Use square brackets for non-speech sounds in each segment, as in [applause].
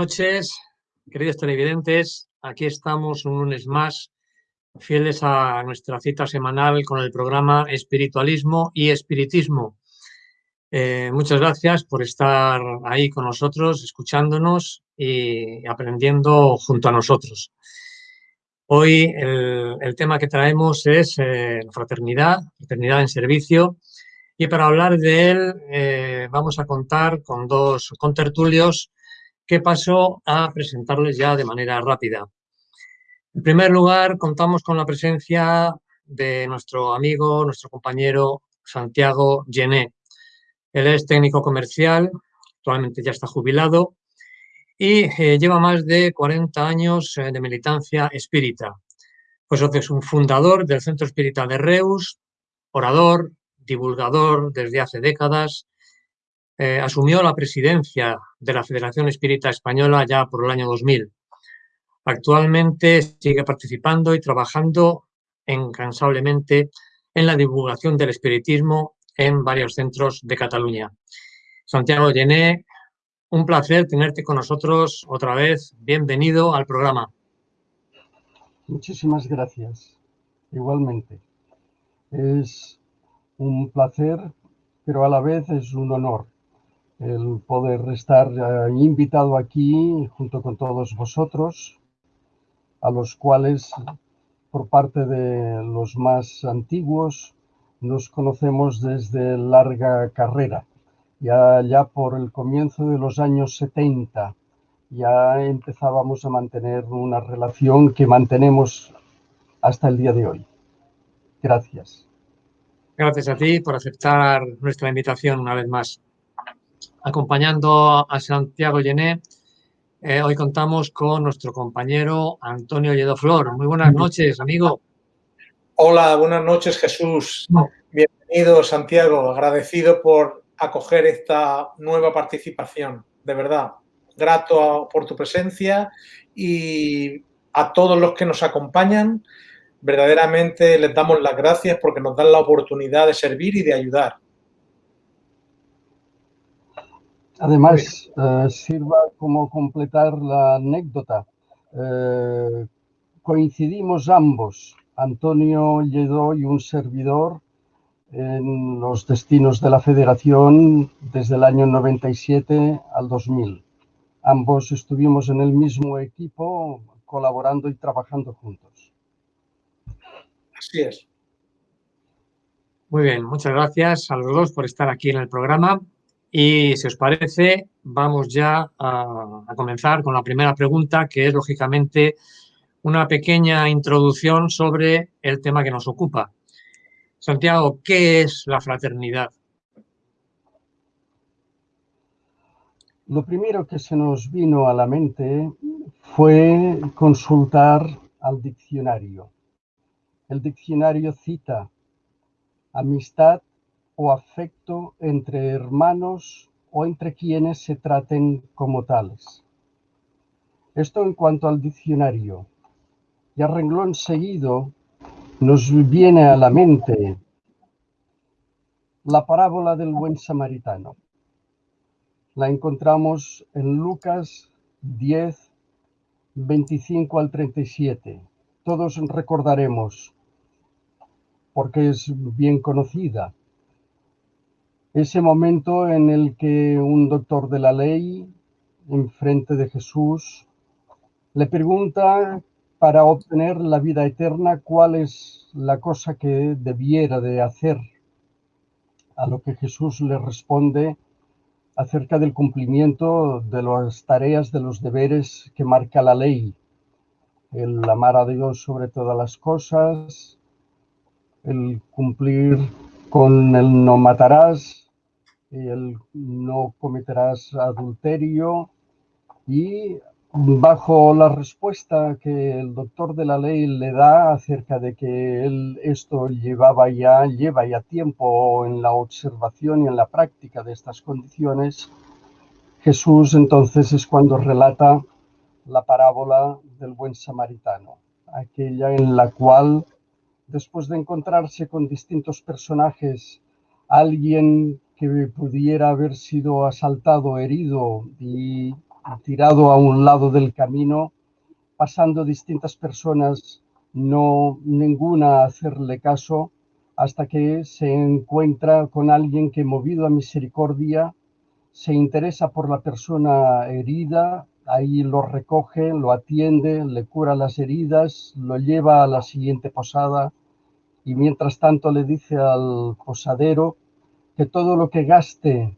Noches, queridos televidentes. Aquí estamos un lunes más, fieles a nuestra cita semanal con el programa Espiritualismo y Espiritismo. Eh, muchas gracias por estar ahí con nosotros, escuchándonos y aprendiendo junto a nosotros. Hoy el, tema que traemos es eh, fraternidad, fraternidad en servicio, y para hablar de él eh, vamos a contar con dos contertulios que paso a presentarles ya de manera rápida. En primer lugar, contamos con la presencia de nuestro amigo, nuestro compañero Santiago Gené. Él es técnico comercial, actualmente ya está jubilado y eh, lleva más de 40 años eh, de militancia espírita. Pues es un fundador del Centro Espírita de Reus, orador, divulgador desde hace décadas, eh, asumió la presidencia de la Federación Espírita Española ya por el año 2000. Actualmente sigue participando y trabajando incansablemente en la divulgación del espiritismo en varios centros de Cataluña. Santiago Llené, un placer tenerte con nosotros otra vez. Bienvenido al programa. Muchísimas gracias. Igualmente. Es un placer, pero a la vez es un honor el poder estar eh, invitado aquí junto con todos vosotros, a los cuales por parte de los más antiguos nos conocemos desde larga carrera. Ya, ya por el comienzo de los años 70 ya empezábamos a mantener una relación que mantenemos hasta el día de hoy. Gracias. Gracias a ti por aceptar nuestra invitación una vez más acompañando a Santiago Llené. Eh, hoy contamos con nuestro compañero Antonio Lledoflor. Muy buenas noches, amigo. Hola, buenas noches, Jesús. Bienvenido, Santiago. Agradecido por acoger esta nueva participación. De verdad, grato por tu presencia y a todos los que nos acompañan, verdaderamente les damos las gracias porque nos dan la oportunidad de servir y de ayudar. Además, eh, sirva como completar la anécdota. Eh, coincidimos ambos, Antonio Lledó y un servidor, en los destinos de la Federación desde el año 97 al 2000. Ambos estuvimos en el mismo equipo, colaborando y trabajando juntos. Así es. Muy bien, muchas gracias a los dos por estar aquí en el programa. Y si os parece, vamos ya a, comenzar con la primera pregunta, que es lógicamente una pequeña introducción sobre el tema que nos ocupa. Santiago, ¿qué es la fraternidad? Lo primero que se nos vino a la mente fue consultar al diccionario. El diccionario cita amistad o afecto entre hermanos o entre quienes se traten como tales. Esto en cuanto al diccionario. Y a renglón seguido nos viene a la mente la parábola del buen samaritano. La encontramos en Lucas 10, 25 al 37. Todos recordaremos, porque es bien conocida, ese momento en el que un doctor de la ley, en frente de Jesús, le pregunta para obtener la vida eterna cuál es la cosa que debiera de hacer. A lo que Jesús le responde acerca del cumplimiento de las tareas, de los deberes que marca la ley. El amar a Dios sobre todas las cosas, el cumplir con el no matarás, el no cometerás adulterio. Y bajo la respuesta que el doctor de la ley le da acerca de que esto llevaba ya, lleva ya tiempo en la observación y en la práctica de estas condiciones, Jesús entonces es cuando relata la parábola del buen samaritano, aquella en la cual después de encontrarse con distintos personajes, alguien que pudiera haber sido asaltado, herido y tirado a un lado del camino, pasando distintas personas, no ninguna hacerle caso, hasta que se encuentra con alguien que movido a misericordia se interesa por la persona herida, ahí lo recoge, lo atiende, le cura las heridas, lo lleva a la siguiente posada y mientras tanto le dice al posadero que todo lo que gaste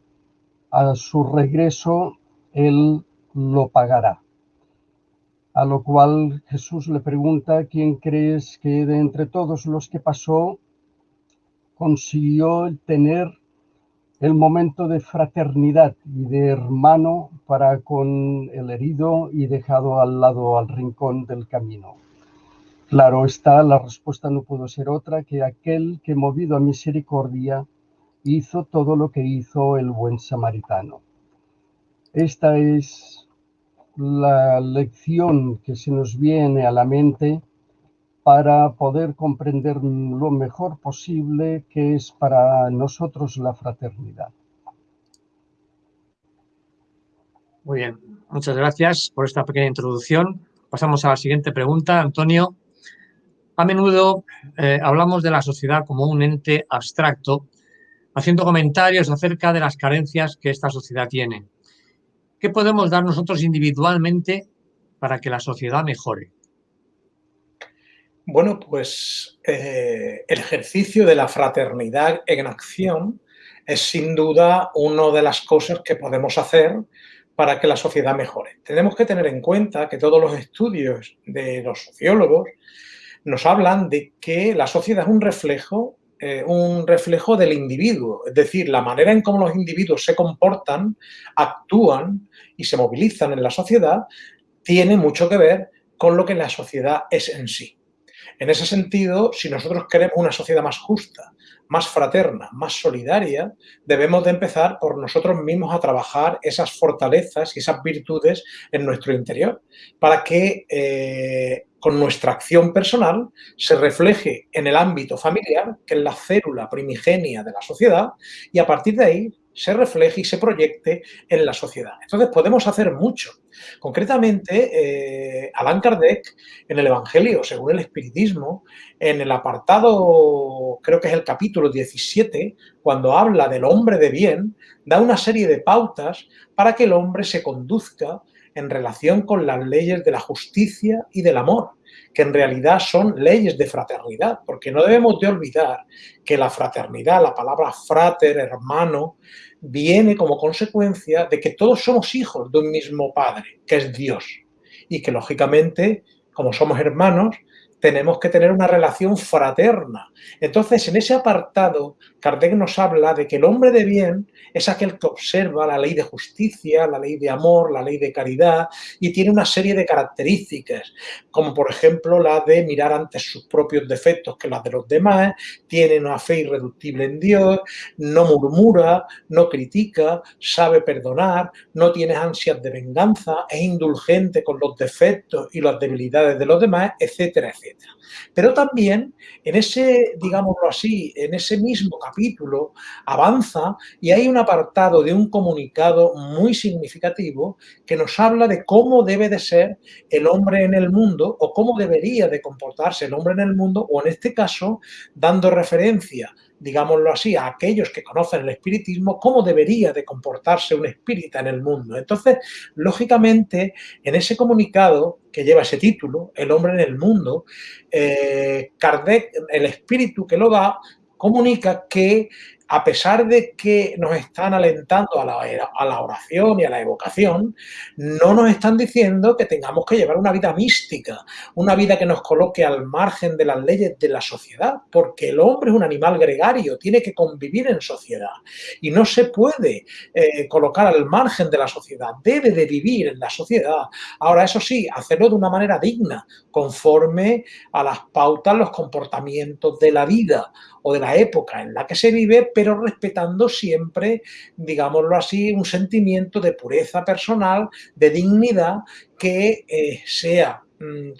a su regreso, él lo pagará. A lo cual Jesús le pregunta, ¿quién crees que de entre todos los que pasó consiguió tener el momento de fraternidad y de hermano para con el herido y dejado al lado, al rincón del camino. Claro está, la respuesta no pudo ser otra que aquel que movido a misericordia hizo todo lo que hizo el buen samaritano. Esta es la lección que se nos viene a la mente para poder comprender lo mejor posible que es para nosotros la fraternidad. Muy bien, muchas gracias por esta pequeña introducción. Pasamos a la siguiente pregunta. Antonio, a menudo eh, hablamos de la sociedad como un ente abstracto, haciendo comentarios acerca de las carencias que esta sociedad tiene. ¿Qué podemos dar nosotros individualmente para que la sociedad mejore? Bueno, pues eh, el ejercicio de la fraternidad en acción es sin duda una de las cosas que podemos hacer para que la sociedad mejore. Tenemos que tener en cuenta que todos los estudios de los sociólogos nos hablan de que la sociedad es un reflejo, eh, un reflejo del individuo, es decir, la manera en cómo los individuos se comportan, actúan y se movilizan en la sociedad tiene mucho que ver con lo que la sociedad es en sí. En ese sentido, si nosotros queremos una sociedad más justa, más fraterna, más solidaria, debemos de empezar por nosotros mismos a trabajar esas fortalezas y esas virtudes en nuestro interior para que eh, con nuestra acción personal se refleje en el ámbito familiar, que es la célula primigenia de la sociedad, y a partir de ahí se refleje y se proyecte en la sociedad. Entonces podemos hacer mucho. Concretamente, eh, Allan Kardec, en el Evangelio, según el Espiritismo, en el apartado, creo que es el capítulo 17, cuando habla del hombre de bien, da una serie de pautas para que el hombre se conduzca en relación con las leyes de la justicia y del amor que en realidad son leyes de fraternidad, porque no debemos de olvidar que la fraternidad, la palabra frater, hermano, viene como consecuencia de que todos somos hijos de un mismo Padre, que es Dios, y que lógicamente, como somos hermanos, tenemos que tener una relación fraterna. Entonces, en ese apartado, Kardec nos habla de que el hombre de bien es aquel que observa la ley de justicia, la ley de amor, la ley de caridad y tiene una serie de características, como por ejemplo la de mirar antes sus propios defectos que las de los demás, tiene una fe irreductible en Dios, no murmura, no critica, sabe perdonar, no tiene ansias de venganza, es indulgente con los defectos y las debilidades de los demás, etcétera, etcétera. it. Pero también en ese, digámoslo así, en ese mismo capítulo avanza y hay un apartado de un comunicado muy significativo que nos habla de cómo debe de ser el hombre en el mundo o cómo debería de comportarse el hombre en el mundo o en este caso dando referencia digámoslo así, a aquellos que conocen el espiritismo, cómo debería de comportarse un espírita en el mundo. Entonces, lógicamente, en ese comunicado que lleva ese título, El hombre en el mundo, eh, Kardec, el espíritu que lo da, comunica que a pesar de que nos están alentando a la, oración y a la evocación, no nos están diciendo que tengamos que llevar una vida mística, una vida que nos coloque al margen de las leyes de la sociedad, porque el hombre es un animal gregario, tiene que convivir en sociedad y no se puede eh, colocar al margen de la sociedad, debe de vivir en la sociedad. Ahora, eso sí, hacerlo de una manera digna, conforme a las pautas, los comportamientos de la vida o de la época en la que se vive, pero respetando siempre, digámoslo así, un sentimiento de pureza personal, de dignidad que eh, sea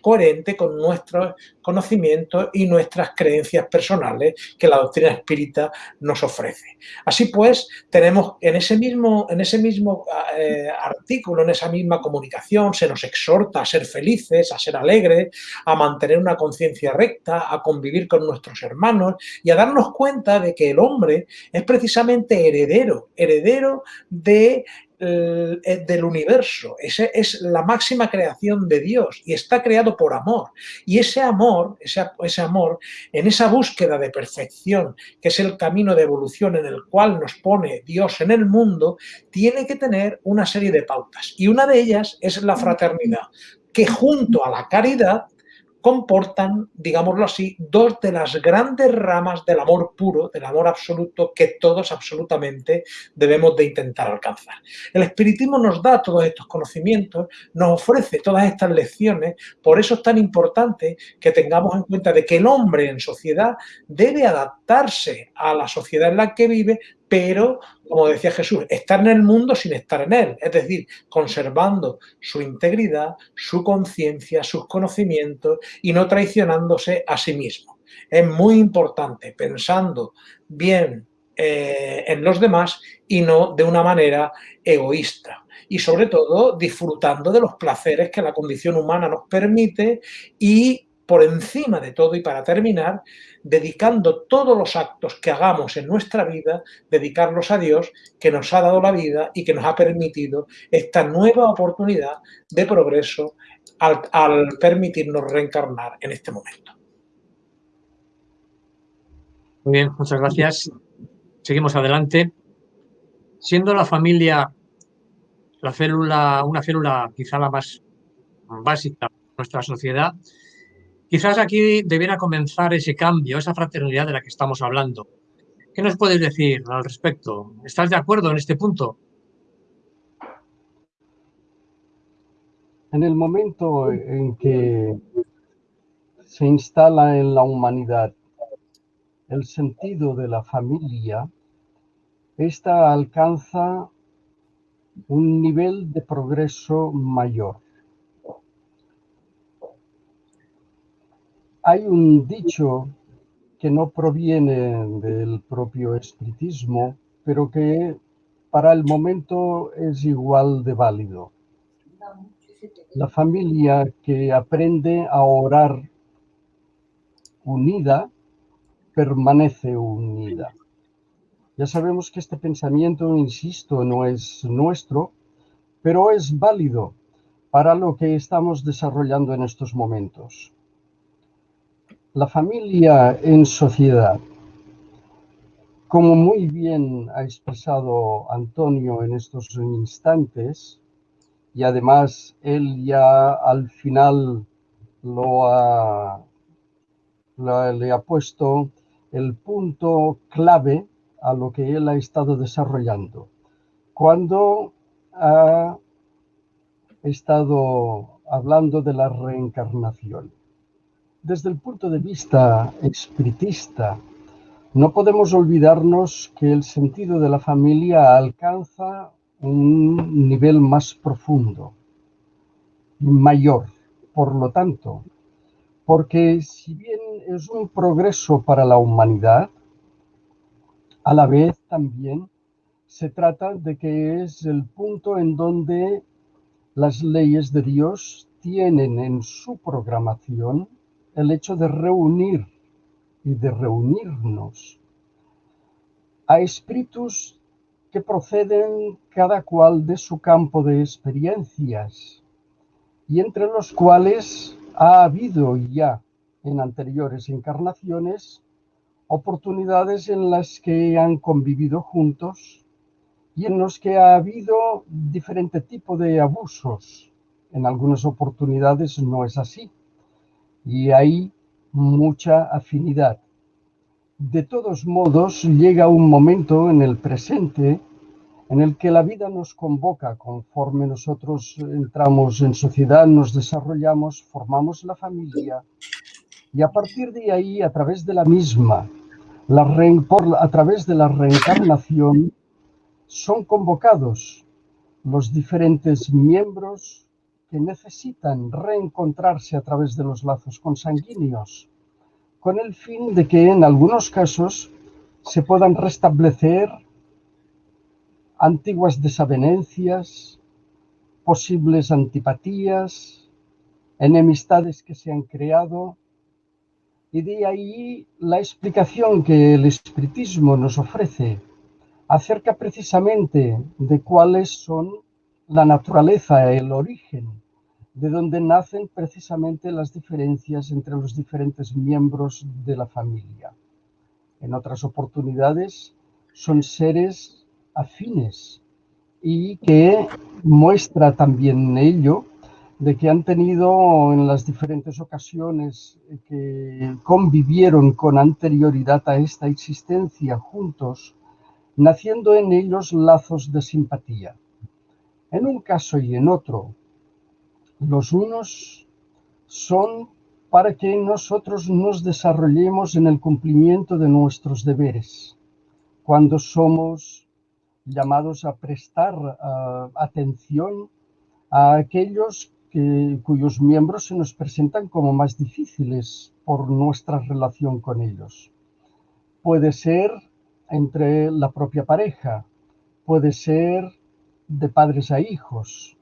coherente con nuestros conocimientos y nuestras creencias personales que la doctrina espírita nos ofrece. Así pues, tenemos en ese mismo, en ese mismo eh, artículo, en esa misma comunicación, se nos exhorta a ser felices, a ser alegres, a mantener una conciencia recta, a convivir con nuestros hermanos y a darnos cuenta de que el hombre es precisamente heredero, heredero de del universo, ese es la máxima creación de Dios y está creado por amor. Y ese amor, ese, ese amor, en esa búsqueda de perfección, que es el camino de evolución en el cual nos pone Dios en el mundo, tiene que tener una serie de pautas. Y una de ellas es la fraternidad, que junto a la caridad comportan, digámoslo así, dos de las grandes ramas del amor puro, del amor absoluto que todos absolutamente debemos de intentar alcanzar. El espiritismo nos da todos estos conocimientos, nos ofrece todas estas lecciones, por eso es tan importante que tengamos en cuenta de que el hombre en sociedad debe adaptarse a la sociedad en la que vive pero, como decía Jesús, estar en el mundo sin estar en él, es decir, conservando su integridad, su conciencia, sus conocimientos y no traicionándose a sí mismo. Es muy importante pensando bien eh, en los demás y no de una manera egoísta. Y sobre todo disfrutando de los placeres que la condición humana nos permite y por encima de todo y para terminar, dedicando todos los actos que hagamos en nuestra vida, dedicarlos a Dios que nos ha dado la vida y que nos ha permitido esta nueva oportunidad de progreso al, permitirnos reencarnar en este momento. Muy bien, muchas gracias. Seguimos adelante. Siendo la familia la célula, una célula quizá la más básica de nuestra sociedad, Quizás aquí debiera comenzar ese cambio, esa fraternidad de la que estamos hablando. ¿Qué nos puedes decir al respecto? ¿Estás de acuerdo en este punto? En el momento en que se instala en la humanidad el sentido de la familia, esta alcanza un nivel de progreso mayor. Hay un dicho que no proviene del propio espiritismo, pero que para el momento es igual de válido. La familia que aprende a orar unida permanece unida. Ya sabemos que este pensamiento, insisto, no es nuestro, pero es válido para lo que estamos desarrollando en estos momentos. La familia en sociedad. Como muy bien ha expresado Antonio en estos instantes, y además él ya al final lo ha, le ha puesto el punto clave a lo que él ha estado desarrollando. Cuando ha estado hablando de la reencarnación. Desde el punto de vista espiritista, no podemos olvidarnos que el sentido de la familia alcanza un nivel más profundo, mayor, por lo tanto, porque si bien es un progreso para la humanidad, a la vez también se trata de que es el punto en donde las leyes de Dios tienen en su programación el hecho de reunir y de reunirnos a espíritus que proceden cada cual de su campo de experiencias y entre los cuales ha habido ya en anteriores encarnaciones oportunidades en las que han convivido juntos y en los que ha habido diferente tipo de abusos. En algunas oportunidades no es así y hay mucha afinidad. De todos modos, llega un momento en el presente en el que la vida nos convoca conforme nosotros entramos en sociedad, nos desarrollamos, formamos la familia y a partir de ahí, a través de la misma, la a través de la reencarnación, son convocados los diferentes miembros que necesitan reencontrarse a través de los lazos consanguíneos, con el fin de que en algunos casos se puedan restablecer antiguas desavenencias, posibles antipatías, enemistades que se han creado, y de ahí la explicación que el espiritismo nos ofrece acerca precisamente de cuáles son la naturaleza, el origen, de donde nacen precisamente las diferencias entre los diferentes miembros de la familia. En otras oportunidades son seres afines y que muestra también ello de que han tenido en las diferentes ocasiones que convivieron con anterioridad a esta existencia juntos, naciendo en ellos lazos de simpatía. En un caso y en otro, los unos son para que nosotros nos desarrollemos en el cumplimiento de nuestros deberes, cuando somos llamados a prestar atención a aquellos que, cuyos miembros se nos presentan como más difíciles por nuestra relación con ellos. Puede ser entre la propia pareja, puede ser de padres a hijos,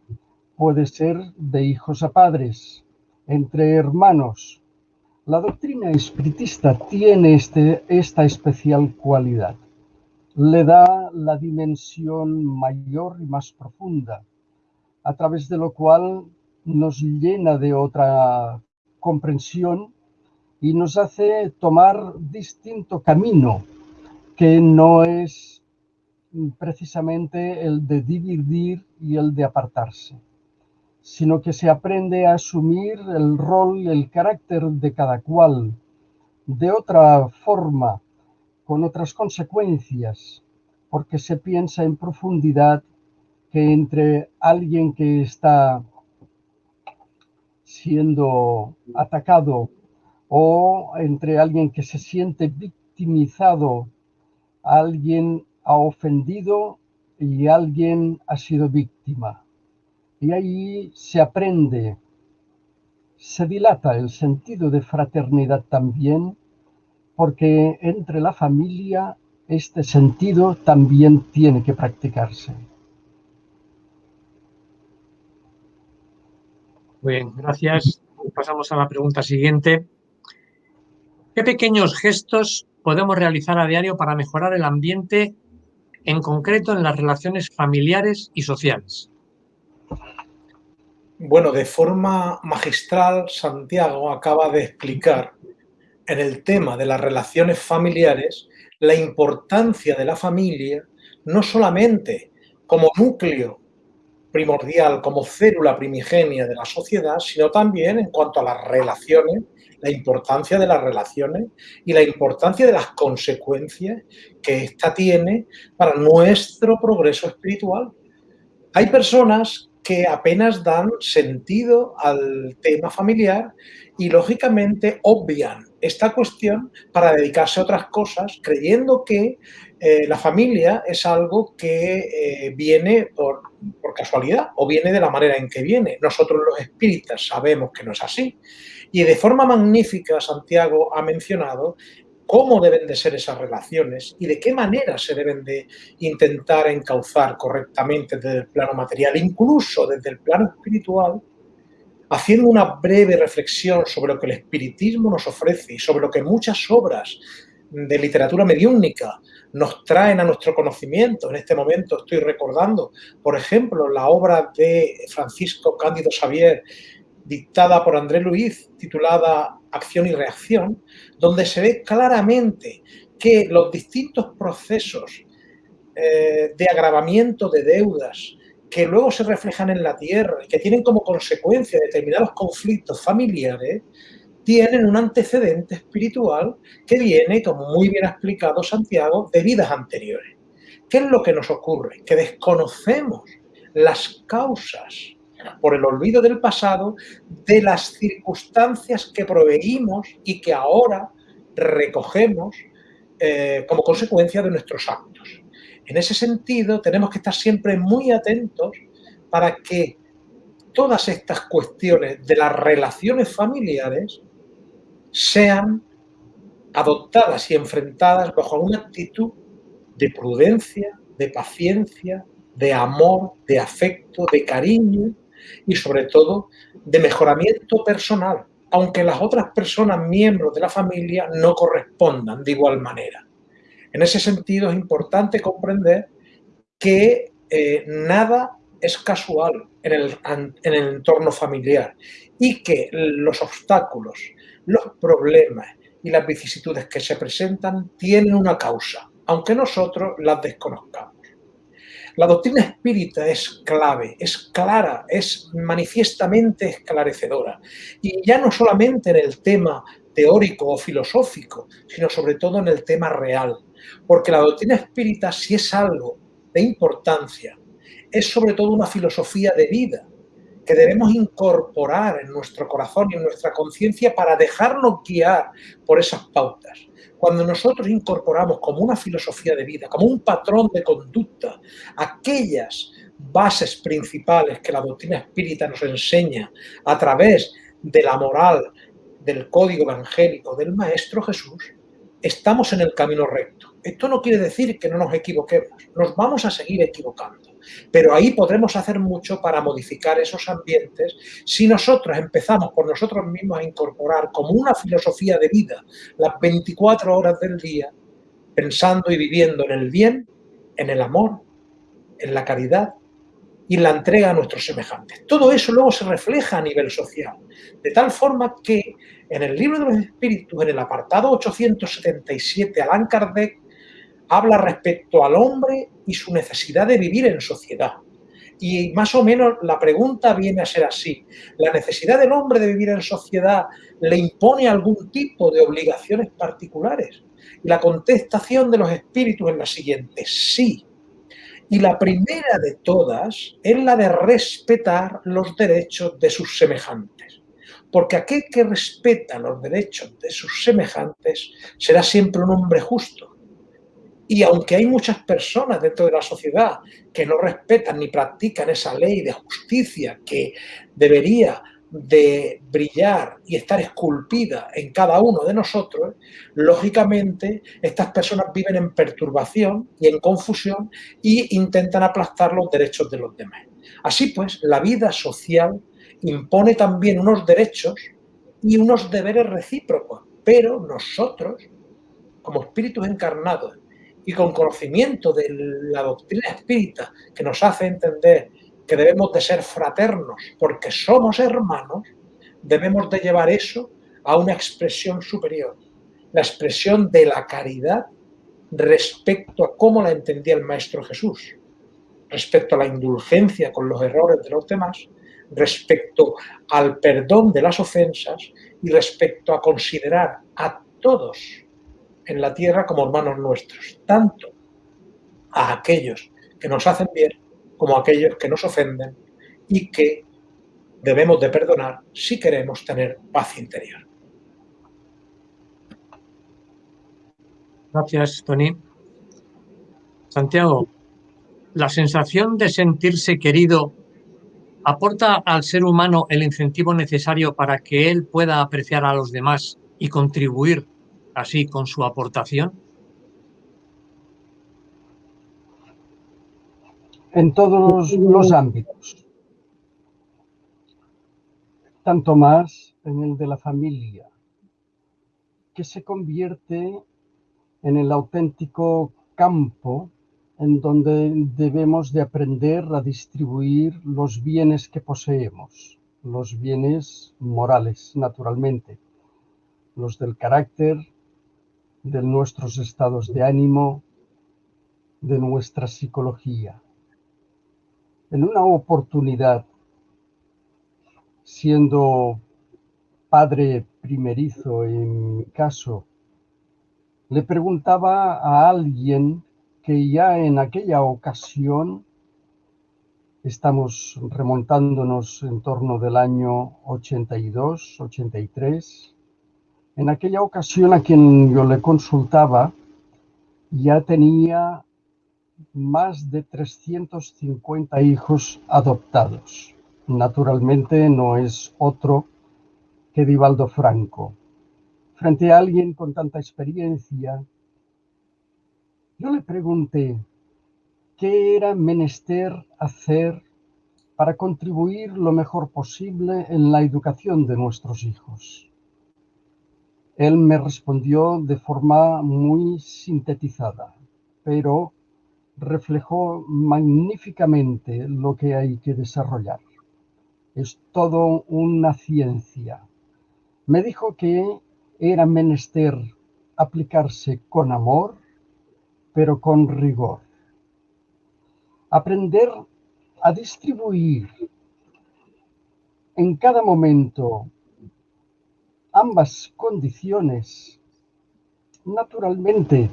puede ser de hijos a padres, entre hermanos. La doctrina espiritista tiene este, esta especial cualidad. Le da la dimensión mayor y más profunda, a través de lo cual nos llena de otra comprensión y nos hace tomar distinto camino, que no es precisamente el de dividir y el de apartarse, sino que se aprende a asumir el rol el carácter de cada cual de otra forma, con otras consecuencias, porque se piensa en profundidad que entre alguien que está siendo atacado o entre alguien que se siente victimizado, alguien ha ofendido y alguien ha sido víctima. Y ahí se aprende, se dilata el sentido de fraternidad también, porque entre la familia este sentido también tiene que practicarse. Muy bien, gracias. Pasamos a la pregunta siguiente. ¿Qué pequeños gestos podemos realizar a diario para mejorar el ambiente, en concreto en las relaciones familiares y sociales? Bueno, de forma magistral, Santiago acaba de explicar en el tema de las relaciones familiares la importancia de la familia, no solamente como núcleo primordial como célula primigenia de la sociedad, sino también en cuanto a las relaciones, la importancia de las relaciones y la importancia de las consecuencias que ésta tiene para nuestro progreso espiritual. Hay personas que apenas dan sentido al tema familiar y lógicamente obvian esta cuestión para dedicarse a otras cosas, creyendo que eh, la familia es algo que eh, viene por, por, casualidad o viene de la manera en que viene. Nosotros los espíritas sabemos que no es así. Y de forma magnífica Santiago ha mencionado cómo deben de ser esas relaciones y de qué manera se deben de intentar encauzar correctamente desde el plano material, incluso desde el plano espiritual, haciendo una breve reflexión sobre lo que el espiritismo nos ofrece y sobre lo que muchas obras de literatura mediúnica nos traen a nuestro conocimiento. En este momento estoy recordando, por ejemplo, la obra de Francisco Cándido Xavier, dictada por André Luiz, titulada Acción y Reacción, donde se ve claramente que los distintos procesos eh, de agravamiento de deudas que luego se reflejan en la tierra y que tienen como consecuencia determinados conflictos familiares, tienen un antecedente espiritual que viene, como muy bien ha explicado Santiago, de vidas anteriores. ¿Qué es lo que nos ocurre? Que desconocemos las causas por el olvido del pasado de las circunstancias que proveímos y que ahora recogemos eh, como consecuencia de nuestros actos. En ese sentido, tenemos que estar siempre muy atentos para que todas estas cuestiones de las relaciones familiares sean adoptadas y enfrentadas bajo una actitud de prudencia, de paciencia, de amor, de afecto, de cariño y sobre todo de mejoramiento personal, aunque las otras personas miembros de la familia no correspondan de igual manera. En ese sentido es importante comprender que eh, nada es casual en el, en el entorno familiar y que los obstáculos, los problemas y las vicisitudes que se presentan tienen una causa, aunque nosotros las desconozcamos. La doctrina espírita es clave, es clara, es manifiestamente esclarecedora. Y ya no solamente en el tema teórico o filosófico, sino sobre todo en el tema real. Porque la doctrina espírita, si es algo de importancia, es sobre todo una filosofía de vida que debemos incorporar en nuestro corazón y en nuestra conciencia para dejarnos guiar por esas pautas. Cuando nosotros incorporamos como una filosofía de vida, como un patrón de conducta, aquellas bases principales que la doctrina espírita nos enseña a través de la moral, del código evangélico del Maestro Jesús, estamos en el camino recto. Esto no quiere decir que no nos equivoquemos, nos vamos a seguir equivocando. Pero ahí podremos hacer mucho para modificar esos ambientes si nosotros empezamos por nosotros mismos a incorporar como una filosofía de vida las 24 horas del día, pensando y viviendo en el bien, en el amor, en la caridad y en la entrega a nuestros semejantes. Todo eso luego se refleja a nivel social, de tal forma que en el libro de los espíritus, en el apartado 877, Allan Kardec habla respecto al hombre y su necesidad de vivir en sociedad. Y más o menos la pregunta viene a ser así. ¿La necesidad del hombre de vivir en sociedad le impone algún tipo de obligaciones particulares? Y la contestación de los espíritus es la siguiente, sí. Y la primera de todas es la de respetar los derechos de sus semejantes. Porque aquel que respeta los derechos de sus semejantes será siempre un hombre justo, y aunque hay muchas personas dentro de la sociedad que no respetan ni practican esa ley de justicia que debería de brillar y estar esculpida en cada uno de nosotros, lógicamente estas personas viven en perturbación y en confusión y intentan aplastar los derechos de los demás. Así pues, la vida social impone también unos derechos y unos deberes recíprocos, pero nosotros, como espíritus encarnados y con conocimiento de la doctrina espírita que nos hace entender que debemos de ser fraternos porque somos hermanos, debemos de llevar eso a una expresión superior, la expresión de la caridad respecto a cómo la entendía el Maestro Jesús, respecto a la indulgencia con los errores de los demás, respecto al perdón de las ofensas y respecto a considerar a todos en la tierra como hermanos nuestros, tanto a aquellos que nos hacen bien como a aquellos que nos ofenden y que debemos de perdonar si queremos tener paz interior. Gracias, Tony. Santiago, la sensación de sentirse querido aporta al ser humano el incentivo necesario para que él pueda apreciar a los demás y contribuir así con su aportación? En todos los ámbitos. Tanto más en el de la familia, que se convierte en el auténtico campo en donde debemos de aprender a distribuir los bienes que poseemos, los bienes morales, naturalmente, los del carácter, de nuestros estados de ánimo, de nuestra psicología. En una oportunidad, siendo padre primerizo en mi caso, le preguntaba a alguien que ya en aquella ocasión, estamos remontándonos en torno del año 82, 83, en aquella ocasión a quien yo le consultaba ya tenía más de 350 hijos adoptados. naturalmente no es otro que Divaldo Franco. Frente a alguien con tanta experiencia, yo le pregunté qué era menester hacer para contribuir lo mejor posible en la educación de nuestros hijos. Él me respondió de forma muy sintetizada, pero reflejó magníficamente lo que hay que desarrollar. Es todo una ciencia. Me dijo que era menester aplicarse con amor, pero con rigor. Aprender a distribuir en cada momento ambas condiciones, naturalmente,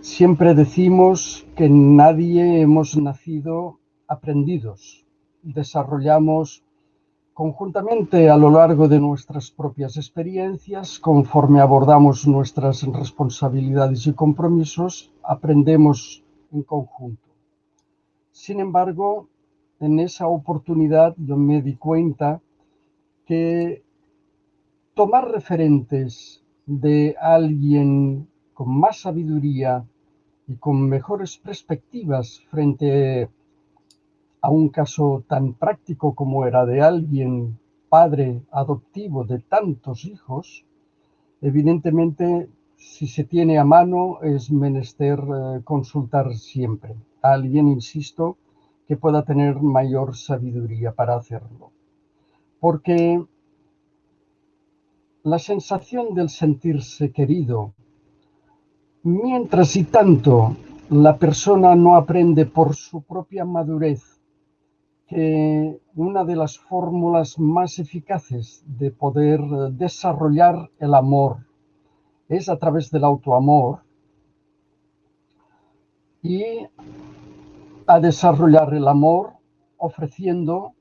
siempre decimos que nadie hemos nacido aprendidos. Desarrollamos conjuntamente a lo largo de nuestras propias experiencias, conforme abordamos nuestras responsabilidades y compromisos, aprendemos en conjunto. Sin embargo, en esa oportunidad yo me di cuenta que tomar referentes de alguien con más sabiduría y con mejores perspectivas frente a un caso tan práctico como era de alguien padre adoptivo de tantos hijos, evidentemente si se tiene a mano es menester eh, consultar siempre a alguien, insisto, que pueda tener mayor sabiduría para hacerlo. Porque la sensación del sentirse querido, mientras y tanto la persona no aprende por su propia madurez que una de las fórmulas más eficaces de poder desarrollar el amor es a través del autoamor y a desarrollar el amor ofreciendo,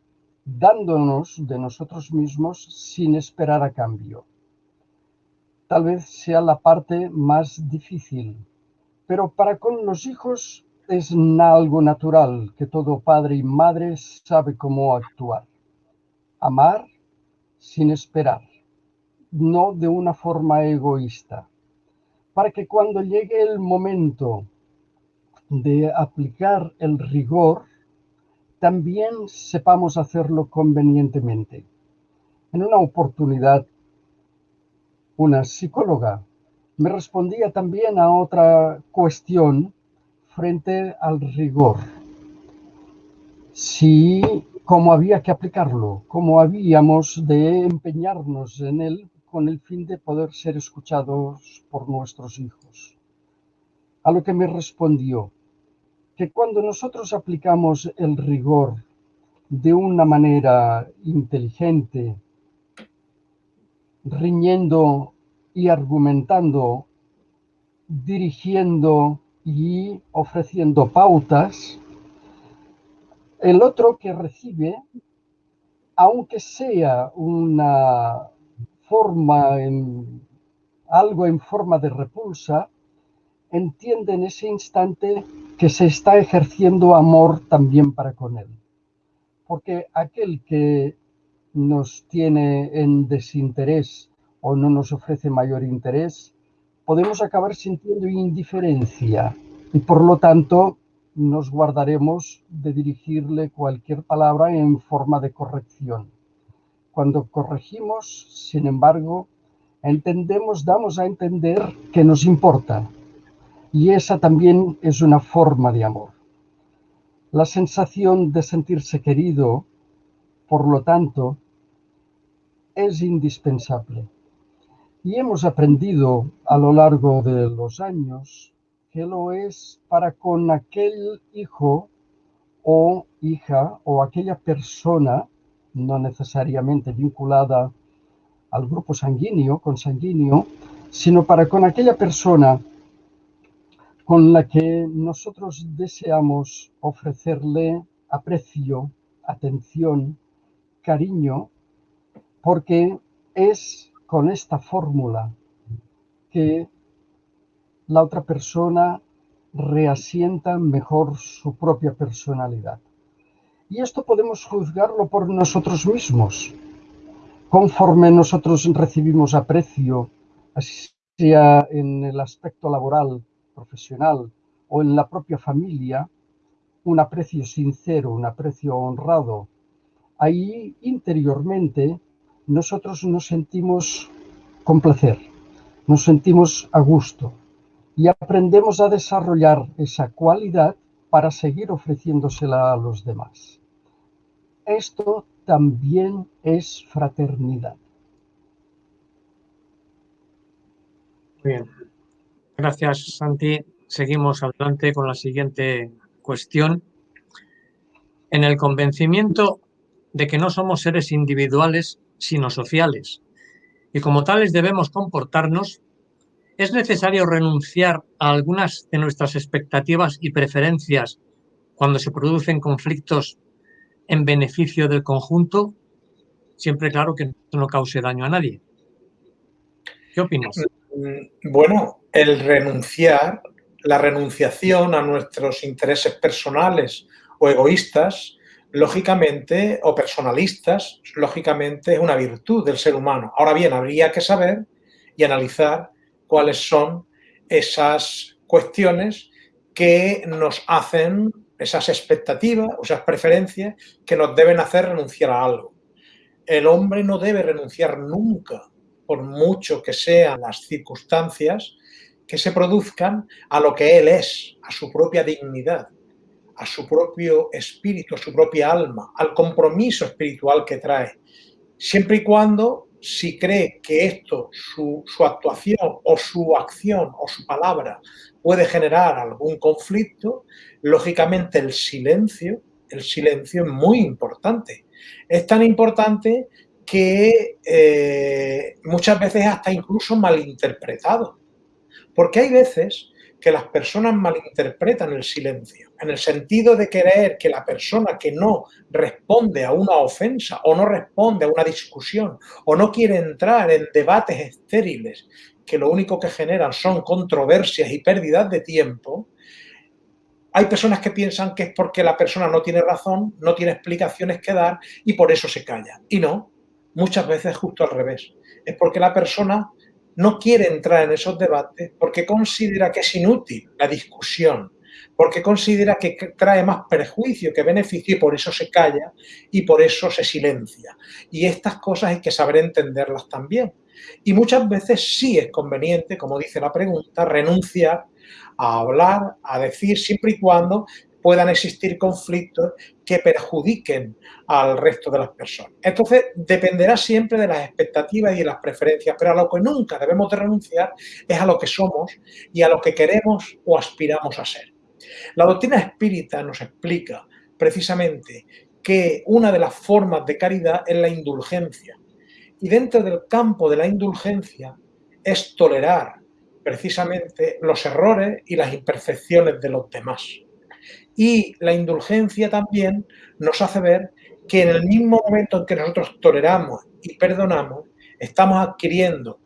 dándonos de nosotros mismos sin esperar a cambio tal vez sea la parte más difícil, pero para con los hijos es algo natural que todo padre y madre sabe cómo actuar. Amar sin esperar, no de una forma egoísta, para que cuando llegue el momento de aplicar el rigor, también sepamos hacerlo convenientemente. En una oportunidad una psicóloga, me respondía también a otra cuestión frente al rigor. Si, cómo había que aplicarlo, cómo habíamos de empeñarnos en él con el fin de poder ser escuchados por nuestros hijos. A lo que me respondió que cuando nosotros aplicamos el rigor de una manera inteligente, riñendo y argumentando, dirigiendo y ofreciendo pautas, el otro que recibe, aunque sea una forma, en, algo en forma de repulsa, entiende en ese instante que se está ejerciendo amor también para con él. Porque aquel que nos tiene en desinterés o no nos ofrece mayor interés, podemos acabar sintiendo indiferencia y por lo tanto nos guardaremos de dirigirle cualquier palabra en forma de corrección. Cuando corregimos, sin embargo, entendemos, damos a entender que nos importa. Y esa también es una forma de amor. La sensación de sentirse querido por lo tanto, es indispensable. Y hemos aprendido a lo largo de los años que lo es para con aquel hijo o hija o aquella persona, no necesariamente vinculada al grupo sanguíneo, consanguíneo, sino para con aquella persona con la que nosotros deseamos ofrecerle aprecio, atención, cariño porque es con esta fórmula que la otra persona reasienta mejor su propia personalidad. Y esto podemos juzgarlo por nosotros mismos. Conforme nosotros recibimos aprecio, sea en el aspecto laboral, profesional o en la propia familia, un aprecio sincero, un aprecio honrado, ahí interiormente nosotros nos sentimos con placer, nos sentimos a gusto y aprendemos a desarrollar esa cualidad para seguir ofreciéndosela a los demás. Esto también es fraternidad. Bien. Gracias, Santi. Seguimos adelante con la siguiente cuestión. En el convencimiento de que no somos seres individuales, sino sociales, y como tales debemos comportarnos, es necesario renunciar a algunas de nuestras expectativas y preferencias cuando se producen conflictos en beneficio del conjunto, siempre claro que no cause daño a nadie. ¿Qué opinas? Mm, bueno, el renunciar, la renunciación a nuestros intereses personales o egoístas, lógicamente, o personalistas, lógicamente es una virtud del ser humano. Ahora bien, habría que saber y analizar cuáles son esas cuestiones que nos hacen, esas expectativas esas preferencias que nos deben hacer renunciar a algo. El hombre no debe renunciar nunca, por mucho que sean las circunstancias que se produzcan, a lo que él es, a su propia dignidad, a su propio espíritu, a su propia alma, al compromiso espiritual que trae, siempre y cuando si cree que esto, su, actuación o su acción o su palabra puede generar algún conflicto, lógicamente el silencio, el silencio es muy importante. Es tan importante que eh, muchas veces hasta incluso malinterpretado. Porque hay veces que las personas malinterpretan el silencio, en el sentido de creer que la persona que no responde a una ofensa o no responde a una discusión o no quiere entrar en debates estériles que lo único que generan son controversias y pérdidas de tiempo, hay personas que piensan que es porque la persona no tiene razón, no tiene explicaciones que dar y por eso se calla. Y no, muchas veces justo al revés. Es porque la persona no quiere entrar en esos debates porque considera que es inútil la discusión, porque considera que trae más perjuicio que beneficio y por eso se calla y por eso se silencia. Y estas cosas hay que saber entenderlas también. Y muchas veces sí es conveniente, como dice la pregunta, renunciar a hablar, a decir, siempre y cuando puedan existir conflictos que perjudiquen al resto de las personas. Entonces, dependerá siempre de las expectativas y de las preferencias, pero a lo que nunca debemos de renunciar es a lo que somos y a lo que queremos o aspiramos a ser. La doctrina espírita nos explica precisamente que una de las formas de caridad es la indulgencia. Y dentro del campo de la indulgencia es tolerar precisamente los errores y las imperfecciones de los demás. Y la indulgencia también nos hace ver que en el mismo momento en que nosotros toleramos y perdonamos, estamos adquiriendo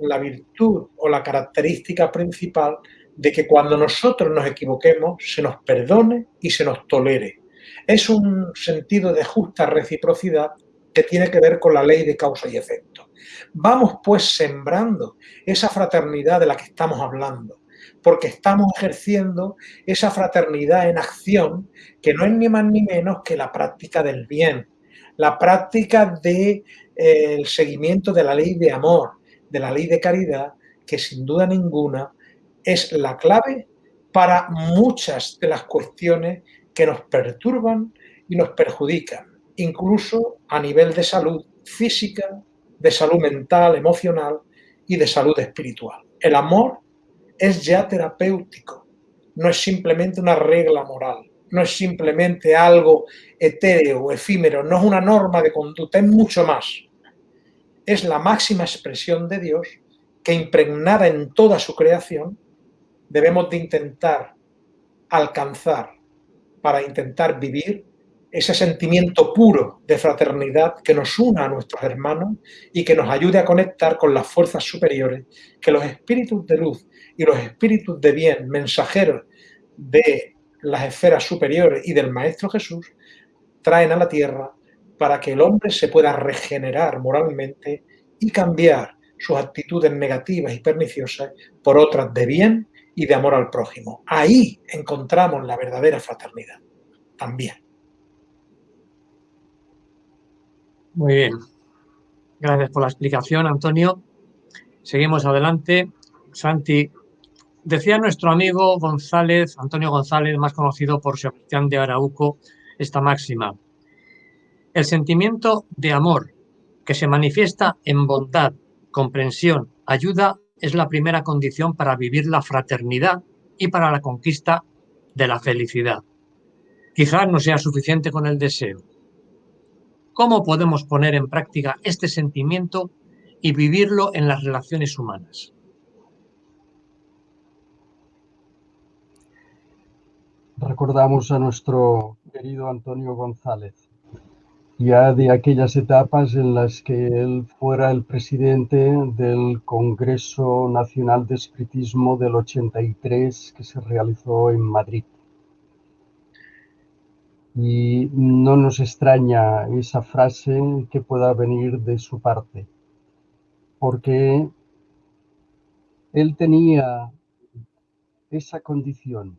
la virtud o la característica principal de que cuando nosotros nos equivoquemos se nos perdone y se nos tolere. Es un sentido de justa reciprocidad que tiene que ver con la ley de causa y efecto. Vamos pues sembrando esa fraternidad de la que estamos hablando, porque estamos ejerciendo esa fraternidad en acción que no es ni más ni menos que la práctica del bien, la práctica del de, eh, seguimiento de la ley de amor, de la ley de caridad, que sin duda ninguna es la clave para muchas de las cuestiones que nos perturban y nos perjudican, incluso a nivel de salud física, de salud mental, emocional y de salud espiritual. El amor es ya terapéutico, no es simplemente una regla moral, no es simplemente algo etéreo efímero, no es una norma de conducta, es mucho más. Es la máxima expresión de Dios que impregnada en toda su creación debemos de intentar alcanzar para intentar vivir ese sentimiento puro de fraternidad que nos una a nuestros hermanos y que nos ayude a conectar con las fuerzas superiores que los espíritus de luz y los espíritus de bien, mensajeros de las esferas superiores y del Maestro Jesús, traen a la tierra para que el hombre se pueda regenerar moralmente y cambiar sus actitudes negativas y perniciosas por otras de bien y de amor al prójimo. Ahí encontramos la verdadera fraternidad, también. Muy bien. Gracias por la explicación, Antonio. Seguimos adelante. Santi, decía nuestro amigo González, Antonio González, más conocido por Sebastián de Arauco, esta máxima. El sentimiento de amor que se manifiesta en bondad, comprensión, ayuda, es la primera condición para vivir la fraternidad y para la conquista de la felicidad. Quizás no sea suficiente con el deseo. ¿Cómo podemos poner en práctica este sentimiento y vivirlo en las relaciones humanas? Recordamos a nuestro querido Antonio González ya de aquellas etapas en las que él fuera el presidente del Congreso Nacional de Espiritismo del 83 que se realizó en Madrid. Y no nos extraña esa frase que pueda venir de su parte, porque él tenía esa condición.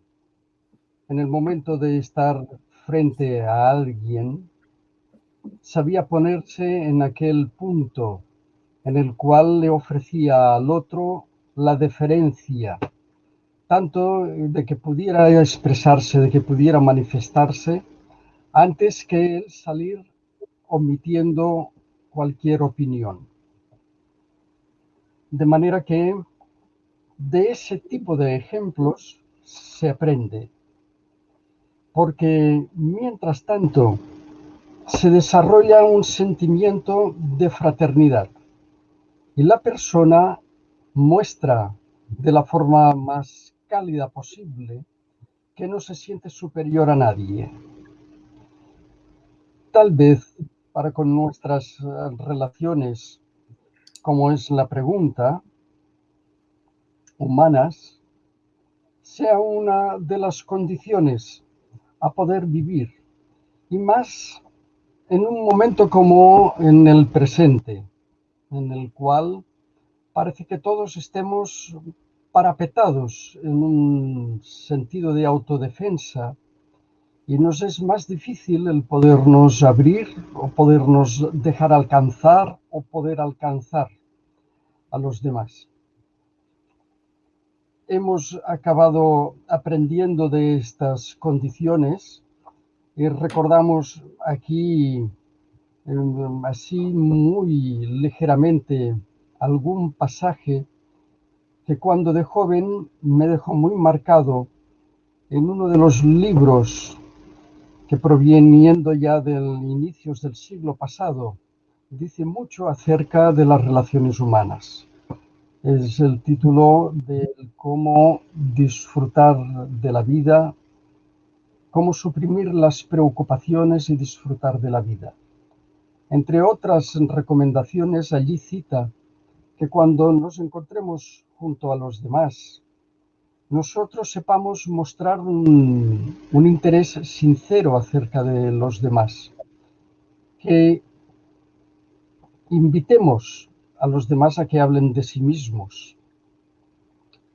En el momento de estar frente a alguien, sabía ponerse en aquel punto en el cual le ofrecía al otro la deferencia, tanto de que pudiera expresarse, de que pudiera manifestarse, antes que él salir omitiendo cualquier opinión. De manera que de ese tipo de ejemplos se aprende, porque mientras tanto se desarrolla un sentimiento de fraternidad y la persona muestra de la forma más cálida posible que no se siente superior a nadie. Tal vez para con nuestras eh, relaciones, como es la pregunta, humanas, sea una de las condiciones a poder vivir y más en un momento como en el presente, en el cual parece que todos estemos parapetados en un sentido de autodefensa y nos es más difícil el podernos abrir o podernos dejar alcanzar o poder alcanzar a los demás. Hemos acabado aprendiendo de estas condiciones y recordamos aquí así muy ligeramente algún pasaje que cuando de joven me dejó muy marcado en uno de los libros que proveniendo ya del inicios del siglo pasado, dice mucho acerca de las relaciones humanas. Es el título de cómo disfrutar de la vida cómo suprimir las preocupaciones y disfrutar de la vida. Entre otras recomendaciones, allí cita que cuando nos encontremos junto a los demás, nosotros sepamos mostrar un, interés sincero acerca de los demás, que invitemos a los demás a que hablen de sí mismos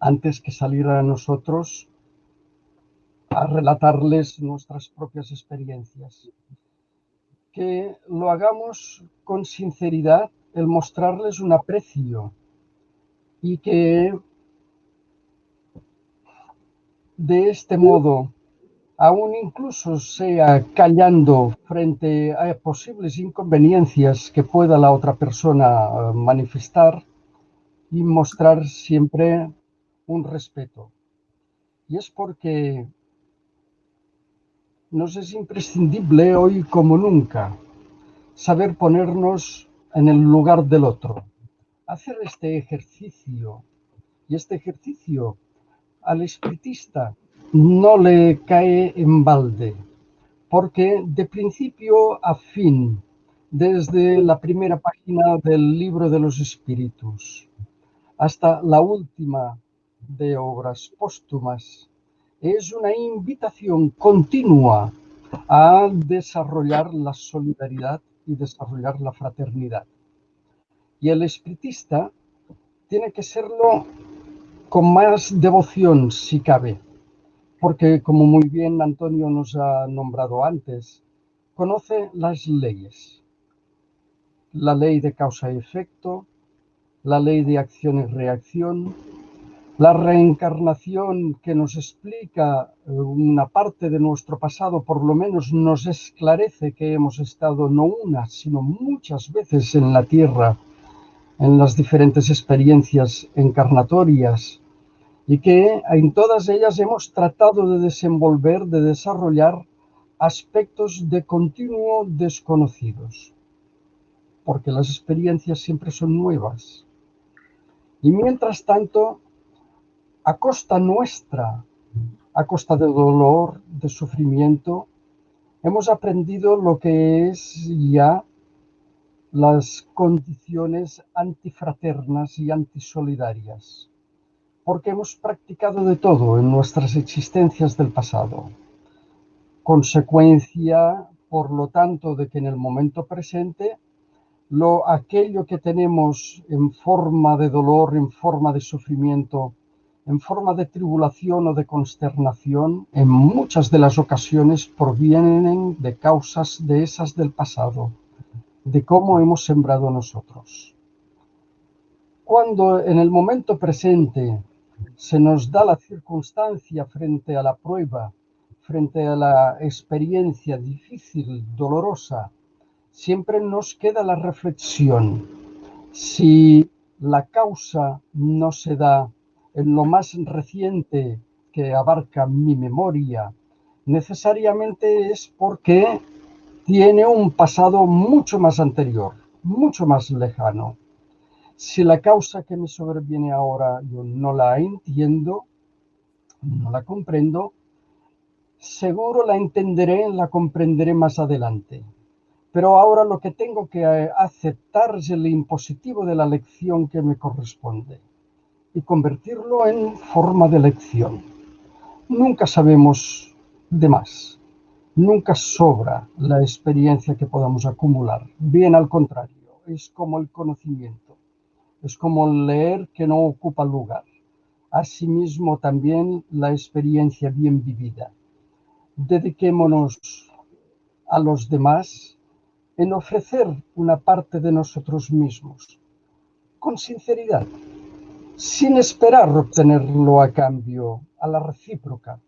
antes que salir a nosotros a relatarles nuestras propias experiencias. Que lo hagamos con sinceridad, el mostrarles un aprecio y que de este modo, aún incluso sea callando frente a posibles inconveniencias que pueda la otra persona eh, manifestar y mostrar siempre un respeto. Y es porque nos es imprescindible hoy como nunca saber ponernos en el lugar del otro, hacer este ejercicio. Y este ejercicio al espiritista no le cae en balde, porque de principio a fin, desde la primera página del libro de los espíritus hasta la última de obras póstumas, es una invitación continua a desarrollar la solidaridad y desarrollar la fraternidad. Y el espiritista tiene que serlo con más devoción, si cabe, porque como muy bien Antonio nos ha nombrado antes, conoce las leyes. La ley de causa y efecto, la ley de acción y reacción, la reencarnación que nos explica eh, una parte de nuestro pasado, por lo menos nos esclarece que hemos estado no una, sino muchas veces en la Tierra, en las diferentes experiencias encarnatorias, y que en todas ellas hemos tratado de desenvolver, de desarrollar aspectos de continuo desconocidos, porque las experiencias siempre son nuevas. Y mientras tanto, a costa nuestra, a costa de dolor, de sufrimiento, hemos aprendido lo que es ya las condiciones antifraternas y antisolidarias, porque hemos practicado de todo en nuestras existencias del pasado. Consecuencia, por lo tanto, de que en el momento presente, lo, aquello que tenemos en forma de dolor, en forma de sufrimiento, en forma de tribulación o de consternación, en muchas de las ocasiones provienen de causas de esas del pasado, de cómo hemos sembrado nosotros. Cuando en el momento presente se nos da la circunstancia frente a la prueba, frente a la experiencia difícil, dolorosa, siempre nos queda la reflexión. Si la causa no se da en lo más reciente que abarca mi memoria, necesariamente es porque tiene un pasado mucho más anterior, mucho más lejano. Si la causa que me sobreviene ahora yo no la entiendo, no la comprendo, seguro la entenderé, la comprenderé más adelante. Pero ahora lo que tengo que aceptar es el impositivo de la lección que me corresponde y convertirlo en forma de lección. Nunca sabemos de más, nunca sobra la experiencia que podamos acumular. Bien al contrario, es como el conocimiento, es como leer que no ocupa lugar. Asimismo también la experiencia bien vivida. Dediquémonos a los demás en ofrecer una parte de nosotros mismos, con sinceridad, sin esperar obtenerlo a cambio, a la recíproca.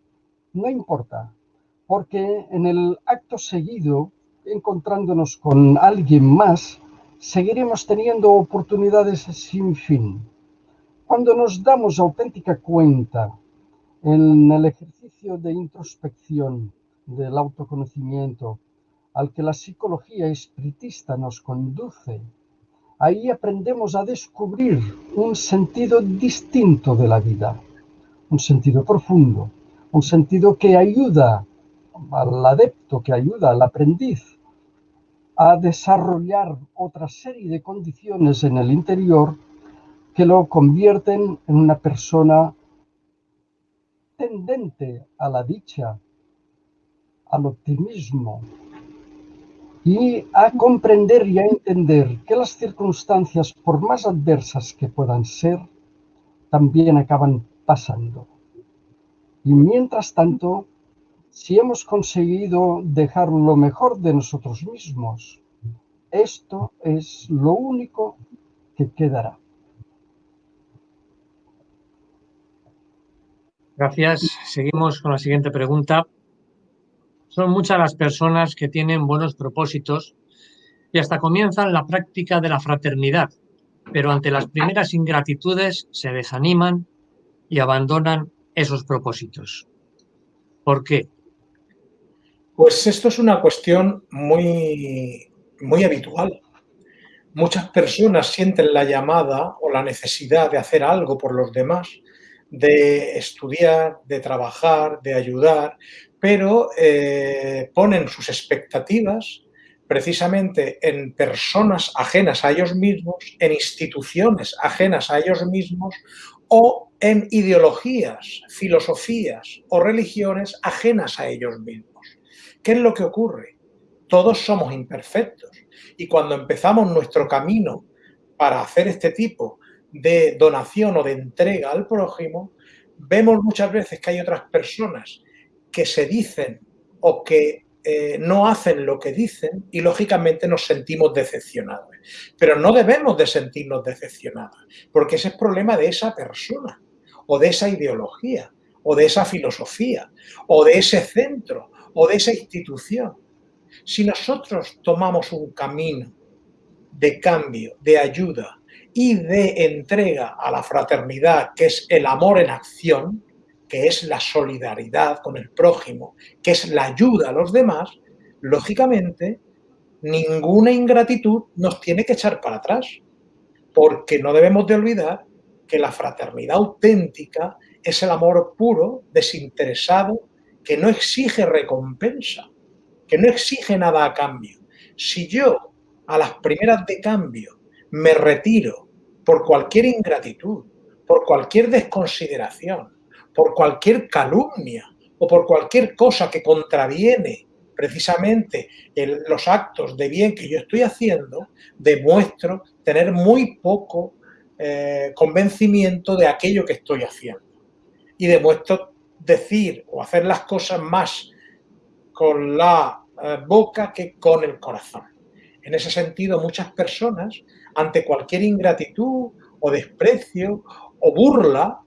No importa, porque en el acto seguido, encontrándonos con alguien más, seguiremos teniendo oportunidades sin fin. Cuando nos damos auténtica cuenta en el ejercicio de introspección, del autoconocimiento, al que la psicología espiritista nos conduce, ahí aprendemos a descubrir un sentido distinto de la vida, un sentido profundo, un sentido que ayuda al adepto, que ayuda al aprendiz a desarrollar otra serie de condiciones en el interior que lo convierten en una persona tendente a la dicha, al optimismo, y a comprender y a entender que las circunstancias, por más adversas que puedan ser, también acaban pasando. Y mientras tanto, si hemos conseguido dejar lo mejor de nosotros mismos, esto es lo único que quedará. Gracias. Seguimos con la siguiente pregunta. Son muchas las personas que tienen buenos propósitos y hasta comienzan la práctica de la fraternidad, pero ante las primeras ingratitudes se desaniman y abandonan esos propósitos. ¿Por qué? Pues esto es una cuestión muy, muy habitual. Muchas personas sienten la llamada o la necesidad de hacer algo por los demás, de estudiar, de trabajar, de ayudar, pero eh, ponen sus expectativas precisamente en personas ajenas a ellos mismos, en instituciones ajenas a ellos mismos o en ideologías, filosofías o religiones ajenas a ellos mismos. ¿Qué es lo que ocurre? Todos somos imperfectos y cuando empezamos nuestro camino para hacer este tipo de donación o de entrega al prójimo, vemos muchas veces que hay otras personas que se dicen o que eh, no hacen lo que dicen y lógicamente nos sentimos decepcionados. Pero no debemos de sentirnos decepcionados, porque ese es problema de esa persona o de esa ideología o de esa filosofía o de ese centro o de esa institución. Si nosotros tomamos un camino de cambio, de ayuda y de entrega a la fraternidad, que es el amor en acción, que es la solidaridad con el prójimo, que es la ayuda a los demás, lógicamente ninguna ingratitud nos tiene que echar para atrás, porque no debemos de olvidar que la fraternidad auténtica es el amor puro, desinteresado, que no exige recompensa, que no exige nada a cambio. Si yo a las primeras de cambio me retiro por cualquier ingratitud, por cualquier desconsideración, por cualquier calumnia o por cualquier cosa que contraviene precisamente los actos de bien que yo estoy haciendo, demuestro tener muy poco eh, convencimiento de aquello que estoy haciendo. Y demuestro decir o hacer las cosas más con la eh, boca que con el corazón. En ese sentido, muchas personas, ante cualquier ingratitud o desprecio o burla,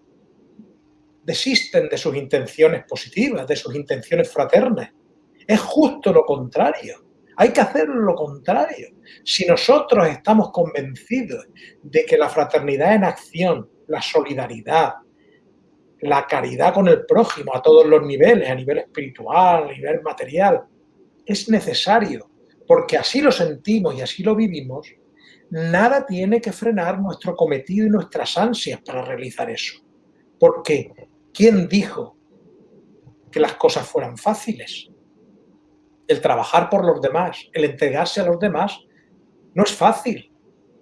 desisten de sus intenciones positivas, de sus intenciones fraternas. Es justo lo contrario. Hay que hacer lo contrario. Si nosotros estamos convencidos de que la fraternidad en acción, la solidaridad, la caridad con el prójimo a todos los niveles, a nivel espiritual, a nivel material, es necesario, porque así lo sentimos y así lo vivimos, nada tiene que frenar nuestro cometido y nuestras ansias para realizar eso. Porque, ¿quién dijo que las cosas fueran fáciles? El trabajar por los demás, el entregarse a los demás, no es fácil,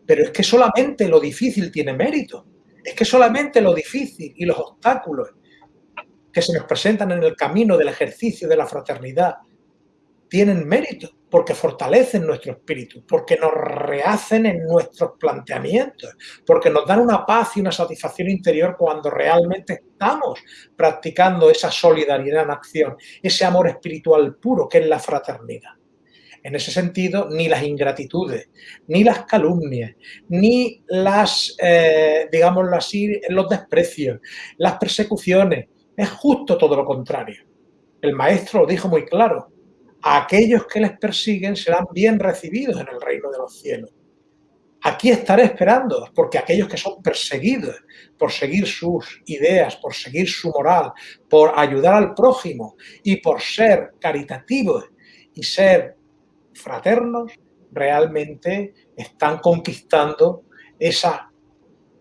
pero es que solamente lo difícil tiene mérito. Es que solamente lo difícil y los obstáculos que se nos presentan en el camino del ejercicio de la fraternidad tienen mérito, porque fortalecen nuestro espíritu, porque nos rehacen en nuestros planteamientos, porque nos dan una paz y una satisfacción interior cuando realmente estamos practicando esa solidaridad en acción, ese amor espiritual puro que es la fraternidad. En ese sentido, ni las ingratitudes, ni las calumnias, ni las, eh, digámoslo así, los desprecios, las persecuciones, es justo todo lo contrario. El maestro lo dijo muy claro, aquellos que les persiguen serán bien recibidos en el reino de los cielos. Aquí estaré esperando, porque aquellos que son perseguidos por seguir sus ideas, por seguir su moral, por ayudar al prójimo y por ser caritativos y ser fraternos, realmente están conquistando esa,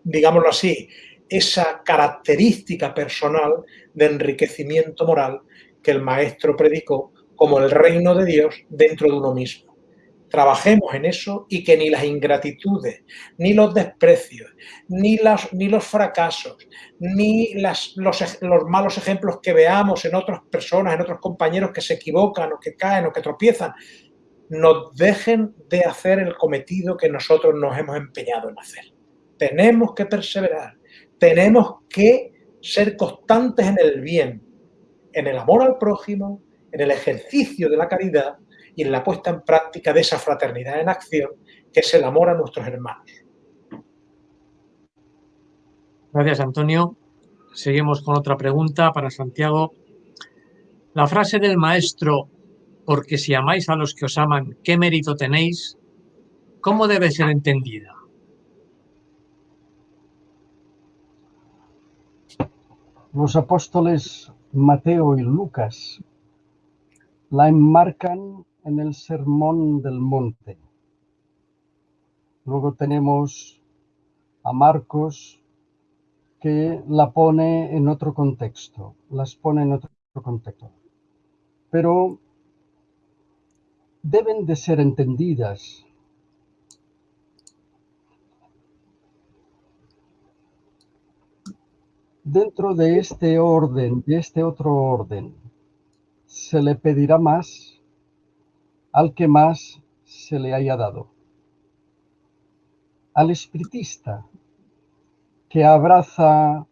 digámoslo así, esa característica personal de enriquecimiento moral que el maestro predicó como el reino de Dios dentro de uno mismo. Trabajemos en eso y que ni las ingratitudes, ni los desprecios, ni, ni los fracasos, ni las, los, los malos ejemplos que veamos en otras personas, en otros compañeros que se equivocan o que caen o que tropiezan, nos dejen de hacer el cometido que nosotros nos hemos empeñado en hacer. Tenemos que perseverar, tenemos que ser constantes en el bien, en el amor al prójimo, en el ejercicio de la caridad y en la puesta en práctica de esa fraternidad en acción, que es el amor a nuestros hermanos. Gracias, Antonio. Seguimos con otra pregunta para Santiago. La frase del maestro, porque si amáis a los que os aman, ¿qué mérito tenéis? ¿Cómo debe ser entendida? Los apóstoles Mateo y Lucas la enmarcan en el Sermón del Monte. Luego tenemos a Marcos que la pone en otro contexto, las pone en otro contexto. Pero deben de ser entendidas dentro de este orden, de este otro orden se le pedirá más al que más se le haya dado. Al espiritista, que abraza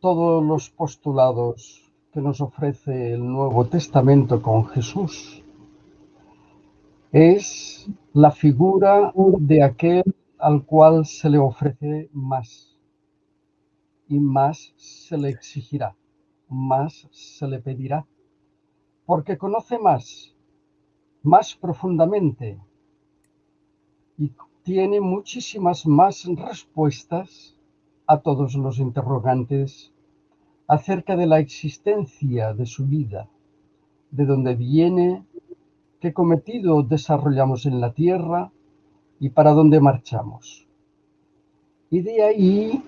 todos los postulados que nos ofrece el Nuevo Testamento con Jesús, es la figura de aquel al cual se le ofrece más y más se le exigirá, más se le pedirá, porque conoce más, más profundamente y tiene muchísimas más respuestas a todos los interrogantes acerca de la existencia de su vida, de dónde viene, qué cometido desarrollamos en la tierra y para dónde marchamos. Y de ahí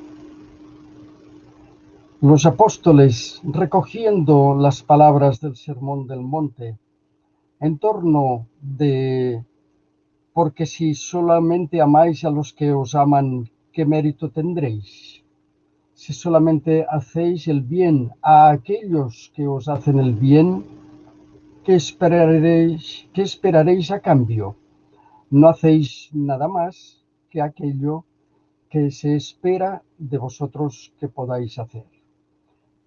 los apóstoles, recogiendo las palabras del Sermón del Monte, en torno de, porque si solamente amáis a los que os aman, ¿qué mérito tendréis? Si solamente hacéis el bien a aquellos que os hacen el bien, ¿qué esperaréis, qué esperaréis a cambio? No hacéis nada más que aquello que se espera de vosotros que podáis hacer.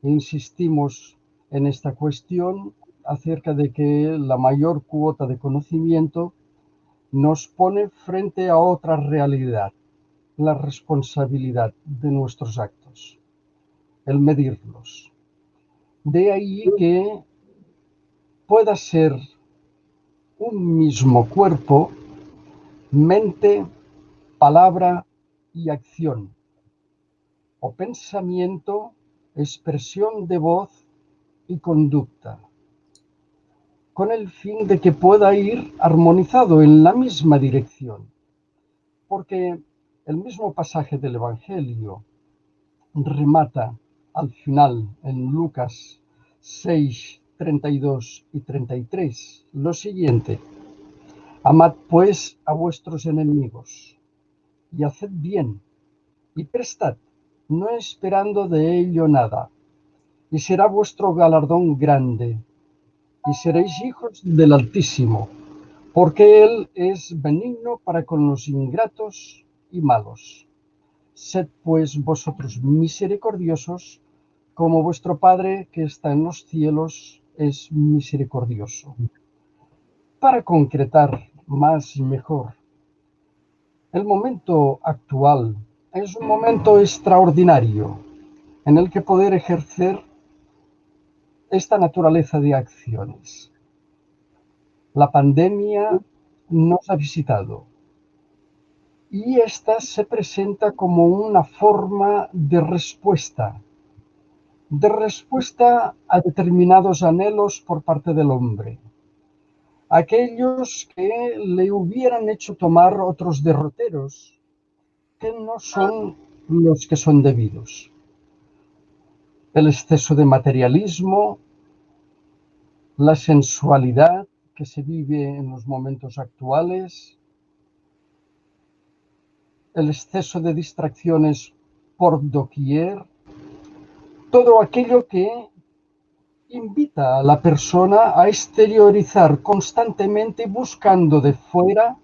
Insistimos en esta cuestión acerca de que la mayor cuota de conocimiento nos pone frente a otra realidad, la responsabilidad de nuestros actos, el medirlos. De ahí que pueda ser un mismo cuerpo, mente, palabra y acción, o pensamiento, expresión de voz y conducta, con el fin de que pueda ir armonizado en la misma dirección, porque el mismo pasaje del Evangelio remata al final en Lucas 6, 32 y 33 lo siguiente. Amad pues a vuestros enemigos y haced bien y prestad, no esperando de ello nada, y será vuestro galardón grande, y seréis hijos del Altísimo, porque Él es benigno para con los ingratos y malos. Sed pues vosotros misericordiosos, como vuestro Padre que está en los cielos es misericordioso. Para concretar más y mejor, el momento actual es un momento extraordinario en el que poder ejercer esta naturaleza de acciones. La pandemia nos ha visitado y esta se presenta como una forma de respuesta, de respuesta a determinados anhelos por parte del hombre. Aquellos que le hubieran hecho tomar otros derroteros que no son los que son debidos. El exceso de materialismo, la sensualidad que se vive en los momentos actuales, el exceso de distracciones por doquier, todo aquello que invita a la persona a exteriorizar constantemente buscando de fuera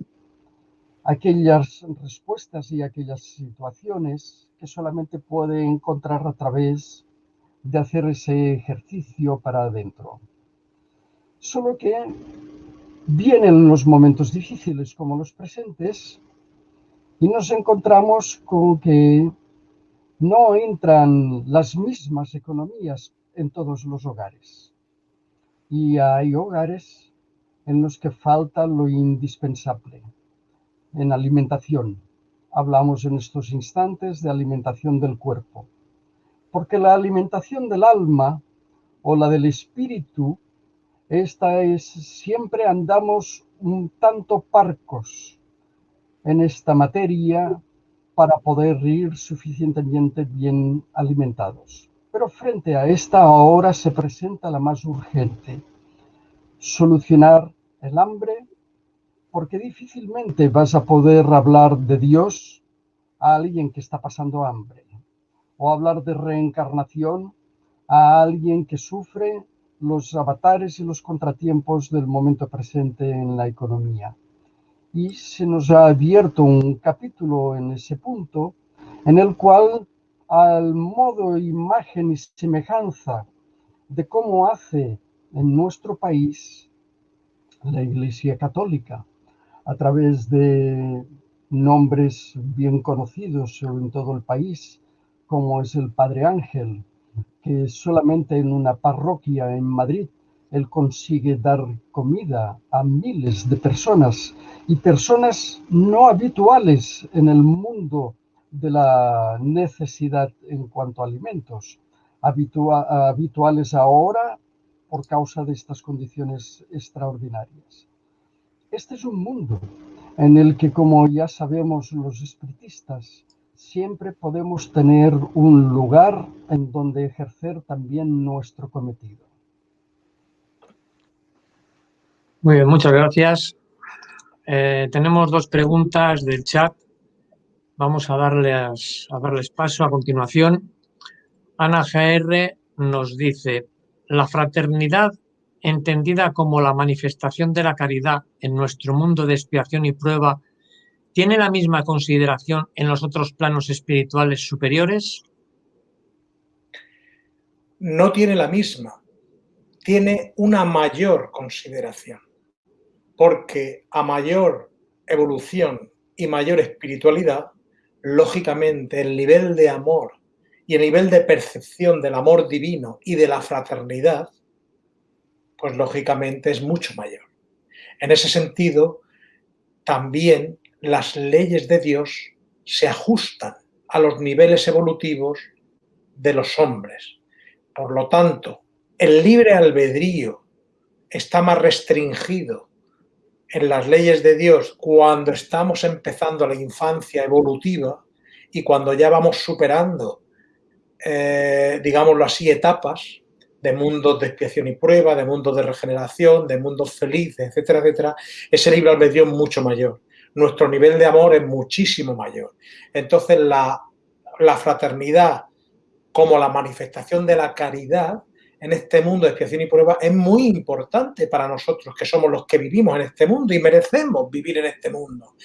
aquellas respuestas y aquellas situaciones que solamente puede encontrar a través de hacer ese ejercicio para adentro. Solo que vienen los momentos difíciles como los presentes y nos encontramos con que no entran las mismas economías en todos los hogares. Y hay hogares en los que falta lo indispensable en alimentación. Hablamos en estos instantes de alimentación del cuerpo, porque la alimentación del alma o la del espíritu, esta es siempre andamos un tanto parcos en esta materia para poder ir suficientemente bien alimentados. Pero frente a esta ahora se presenta la más urgente, solucionar el hambre porque difícilmente vas a poder hablar de Dios a alguien que está pasando hambre, o hablar de reencarnación a alguien que sufre los avatares y los contratiempos del momento presente en la economía. Y se nos ha abierto un capítulo en ese punto en el cual, al modo, imagen y semejanza de cómo hace en nuestro país la Iglesia Católica, a través de nombres bien conocidos en todo el país, como es el Padre Ángel, que solamente en una parroquia en Madrid él consigue dar comida a miles de personas y personas no habituales en el mundo de la necesidad en cuanto a alimentos, habituales ahora por causa de estas condiciones extraordinarias. Este es un mundo en el que, como ya sabemos los espiritistas, siempre podemos tener un lugar en donde ejercer también nuestro cometido. Muy bien, muchas gracias. Eh, tenemos dos preguntas del chat. Vamos a darles, a darles paso a continuación. Ana GR nos dice, la fraternidad entendida como la manifestación de la caridad en nuestro mundo de expiación y prueba ¿Tiene la misma consideración en los otros planos espirituales superiores? No tiene la misma, tiene una mayor consideración, porque a mayor evolución y mayor espiritualidad, lógicamente el nivel de amor y el nivel de percepción del amor divino y de la fraternidad, pues lógicamente es mucho mayor. En ese sentido, también las leyes de Dios se ajustan a los niveles evolutivos de los hombres. Por lo tanto, el libre albedrío está más restringido en las leyes de Dios cuando estamos empezando la infancia evolutiva y cuando ya vamos superando, eh, digámoslo así, etapas de mundos de expiación y prueba, de mundos de regeneración, de mundos felices, etcétera, etcétera, ese libre albedrío es mucho mayor nuestro nivel de amor es muchísimo mayor. Entonces, la, fraternidad como la manifestación de la caridad en este mundo de expiación y prueba es muy importante para nosotros, que somos los que vivimos en este mundo y merecemos vivir en este mundo.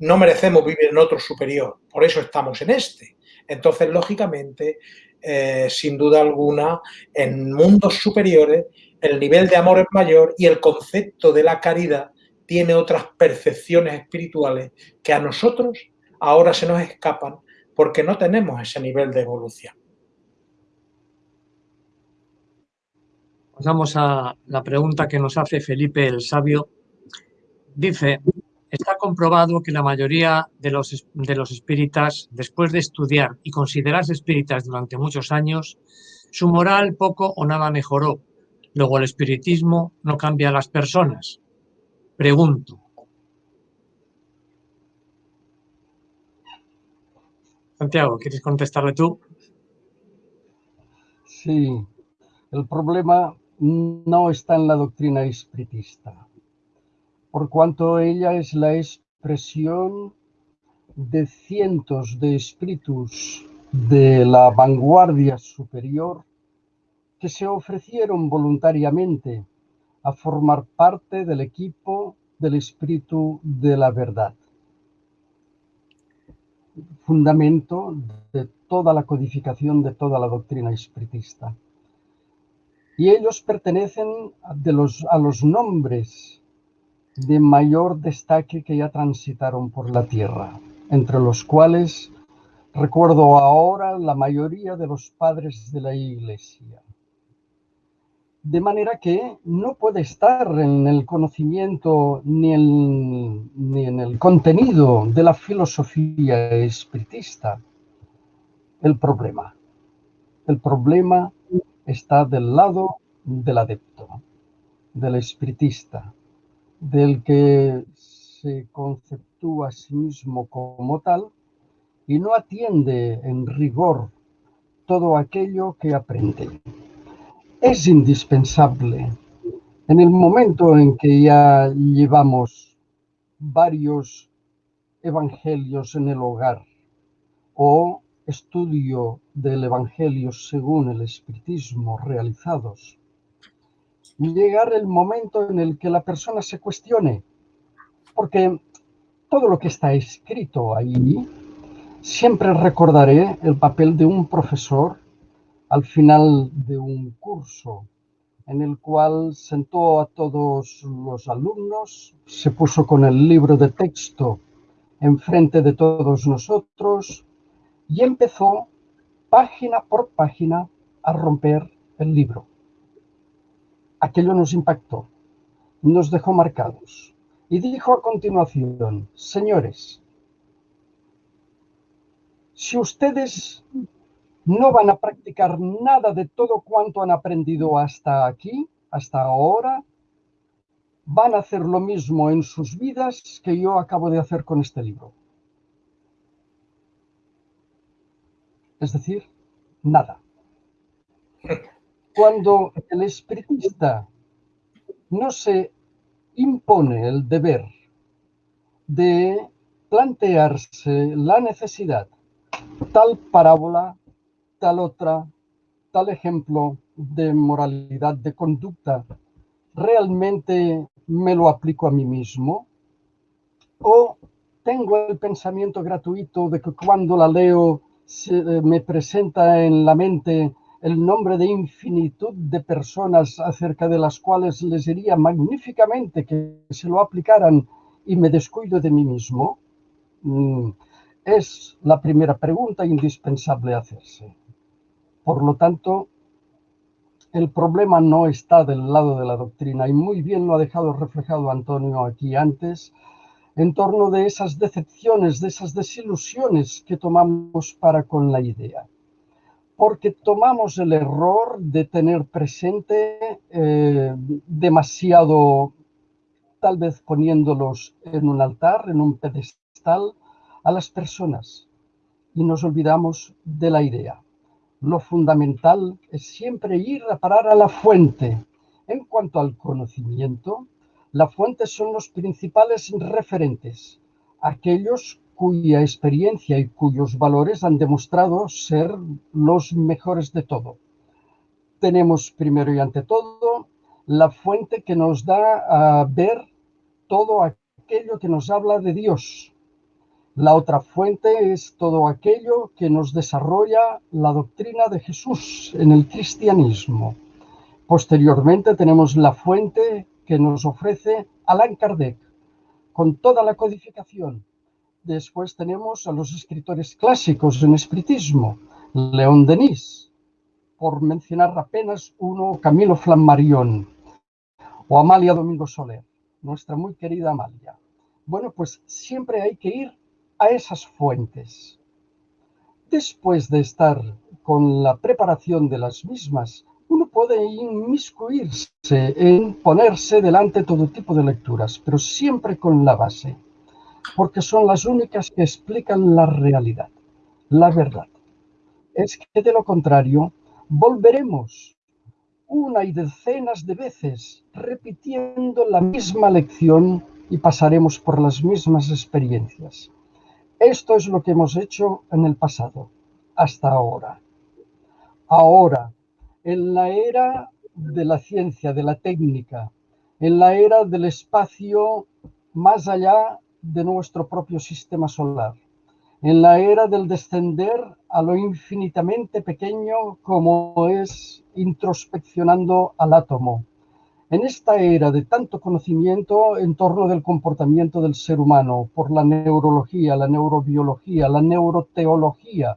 No merecemos vivir en otro superior, por eso estamos en este. Entonces, lógicamente, eh, sin duda alguna, en mundos superiores el nivel de amor es mayor y el concepto de la caridad tiene otras percepciones espirituales que a nosotros ahora se nos escapan porque no tenemos ese nivel de evolución. Pasamos a la pregunta que nos hace Felipe el Sabio. Dice, está comprobado que la mayoría de los, de los espíritas, después de estudiar y considerarse espíritas durante muchos años, su moral poco o nada mejoró. Luego el espiritismo no cambia a las personas, Pregunto. Santiago, ¿quieres contestarle tú? Sí, el problema no está en la doctrina espiritista, por cuanto ella es la expresión de cientos de espíritus de la vanguardia superior que se ofrecieron voluntariamente a formar parte del equipo del espíritu de la verdad. Fundamento de toda la codificación de toda la doctrina espiritista. Y ellos pertenecen a los nombres de mayor destaque que ya transitaron por la tierra, entre los cuales recuerdo ahora la mayoría de los padres de la iglesia de manera que no puede estar en el conocimiento ni, en el contenido de la filosofía espiritista el problema. El problema está del lado del adepto, del espiritista, del que se conceptúa a sí mismo como tal y no atiende en rigor todo aquello que aprende es indispensable. En el momento en que ya llevamos varios evangelios en el hogar o estudio del evangelio según el espiritismo realizados, llegar el momento en el que la persona se cuestione, porque todo lo que está escrito ahí, siempre recordaré el papel de un profesor al final de un curso en el cual sentó a todos los alumnos, se puso con el libro de texto enfrente de todos nosotros y empezó página por página a romper el libro. Aquello nos impactó, nos dejó marcados y dijo a continuación, señores, si ustedes no van a practicar nada de todo cuanto han aprendido hasta aquí, hasta ahora, van a hacer lo mismo en sus vidas que yo acabo de hacer con este libro. Es decir, nada. [laughs] Cuando el espiritista no se impone el deber de plantearse la necesidad, tal parábola tal otra, tal ejemplo de moralidad, de conducta, realmente me lo aplico a mí mismo? ¿O tengo el pensamiento gratuito de que cuando la leo se, eh, me presenta en la mente el nombre de infinitud de personas acerca de las cuales les diría magníficamente que se lo aplicaran y me descuido de mí mismo? Mm, es la primera pregunta indispensable hacerse. Por lo tanto, el problema no está del lado de la doctrina y muy bien lo ha dejado reflejado Antonio aquí antes en torno de esas decepciones, de esas desilusiones que tomamos para con la idea. Porque tomamos el error de tener presente eh, demasiado, tal vez poniéndolos en un altar, en un pedestal, a las personas y nos olvidamos de la idea lo fundamental es siempre ir a parar a la fuente. En cuanto al conocimiento, la fuente son los principales referentes, aquellos cuya experiencia y cuyos valores han demostrado ser los mejores de todo. Tenemos primero y ante todo la fuente que nos da a ver todo aquello que nos habla de Dios, la otra fuente es todo aquello que nos desarrolla la doctrina de Jesús en el cristianismo. Posteriormente tenemos la fuente que nos ofrece Allan Kardec, con toda la codificación. Después tenemos a los escritores clásicos en espiritismo, León Denis, por mencionar apenas uno, Camilo Flammarion, o Amalia Domingo Soler, nuestra muy querida Amalia. Bueno, pues siempre hay que ir a esas fuentes. Después de estar con la preparación de las mismas, uno puede inmiscuirse en ponerse delante todo tipo de lecturas, pero siempre con la base, porque son las únicas que explican la realidad, la verdad. Es que de lo contrario, volveremos una y decenas de veces repitiendo la misma lección y pasaremos por las mismas experiencias. Esto es lo que hemos hecho en el pasado, hasta ahora. Ahora, en la era de la ciencia, de la técnica, en la era del espacio más allá de nuestro propio sistema solar, en la era del descender a lo infinitamente pequeño como es introspeccionando al átomo, en esta era de tanto conocimiento en torno del comportamiento del ser humano por la neurología, la neurobiología, la neuroteología,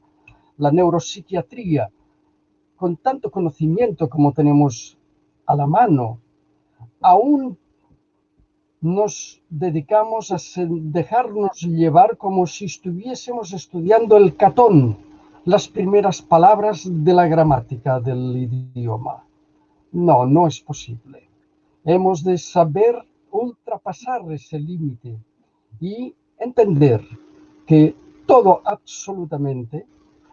la neuropsiquiatría, con tanto conocimiento como tenemos a la mano, aún nos dedicamos a dejarnos llevar como si estuviésemos estudiando el catón, las primeras palabras de la gramática del idioma. No, no es posible. Hemos de saber ultrapasar ese límite y entender que todo absolutamente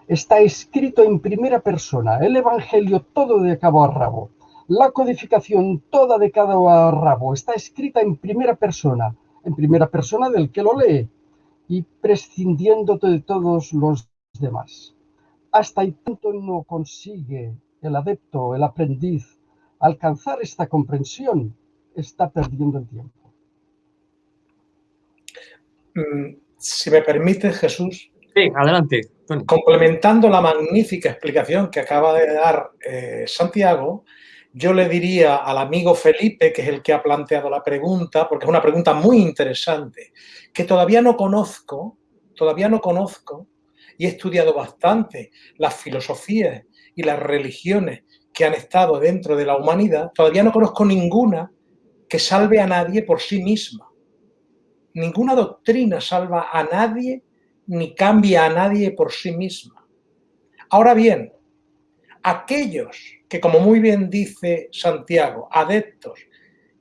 está escrito en primera persona, el Evangelio todo de cabo a rabo, la codificación toda de cabo a rabo, está escrita en primera persona, en primera persona del que lo lee y prescindiendo de todos los demás. Hasta y tanto no consigue el adepto, el aprendiz, alcanzar esta comprensión está perdiendo el tiempo. Mm, si me permite, Jesús. Sí, adelante. Complementando la magnífica explicación que acaba de dar eh, Santiago, yo le diría al amigo Felipe, que es el que ha planteado la pregunta, porque es una pregunta muy interesante, que todavía no conozco, todavía no conozco, y he estudiado bastante las filosofías y las religiones que han estado dentro de la humanidad, todavía no conozco ninguna que salve a nadie por sí misma. Ninguna doctrina salva a nadie ni cambia a nadie por sí misma. Ahora bien, aquellos que, como muy bien dice Santiago, adeptos,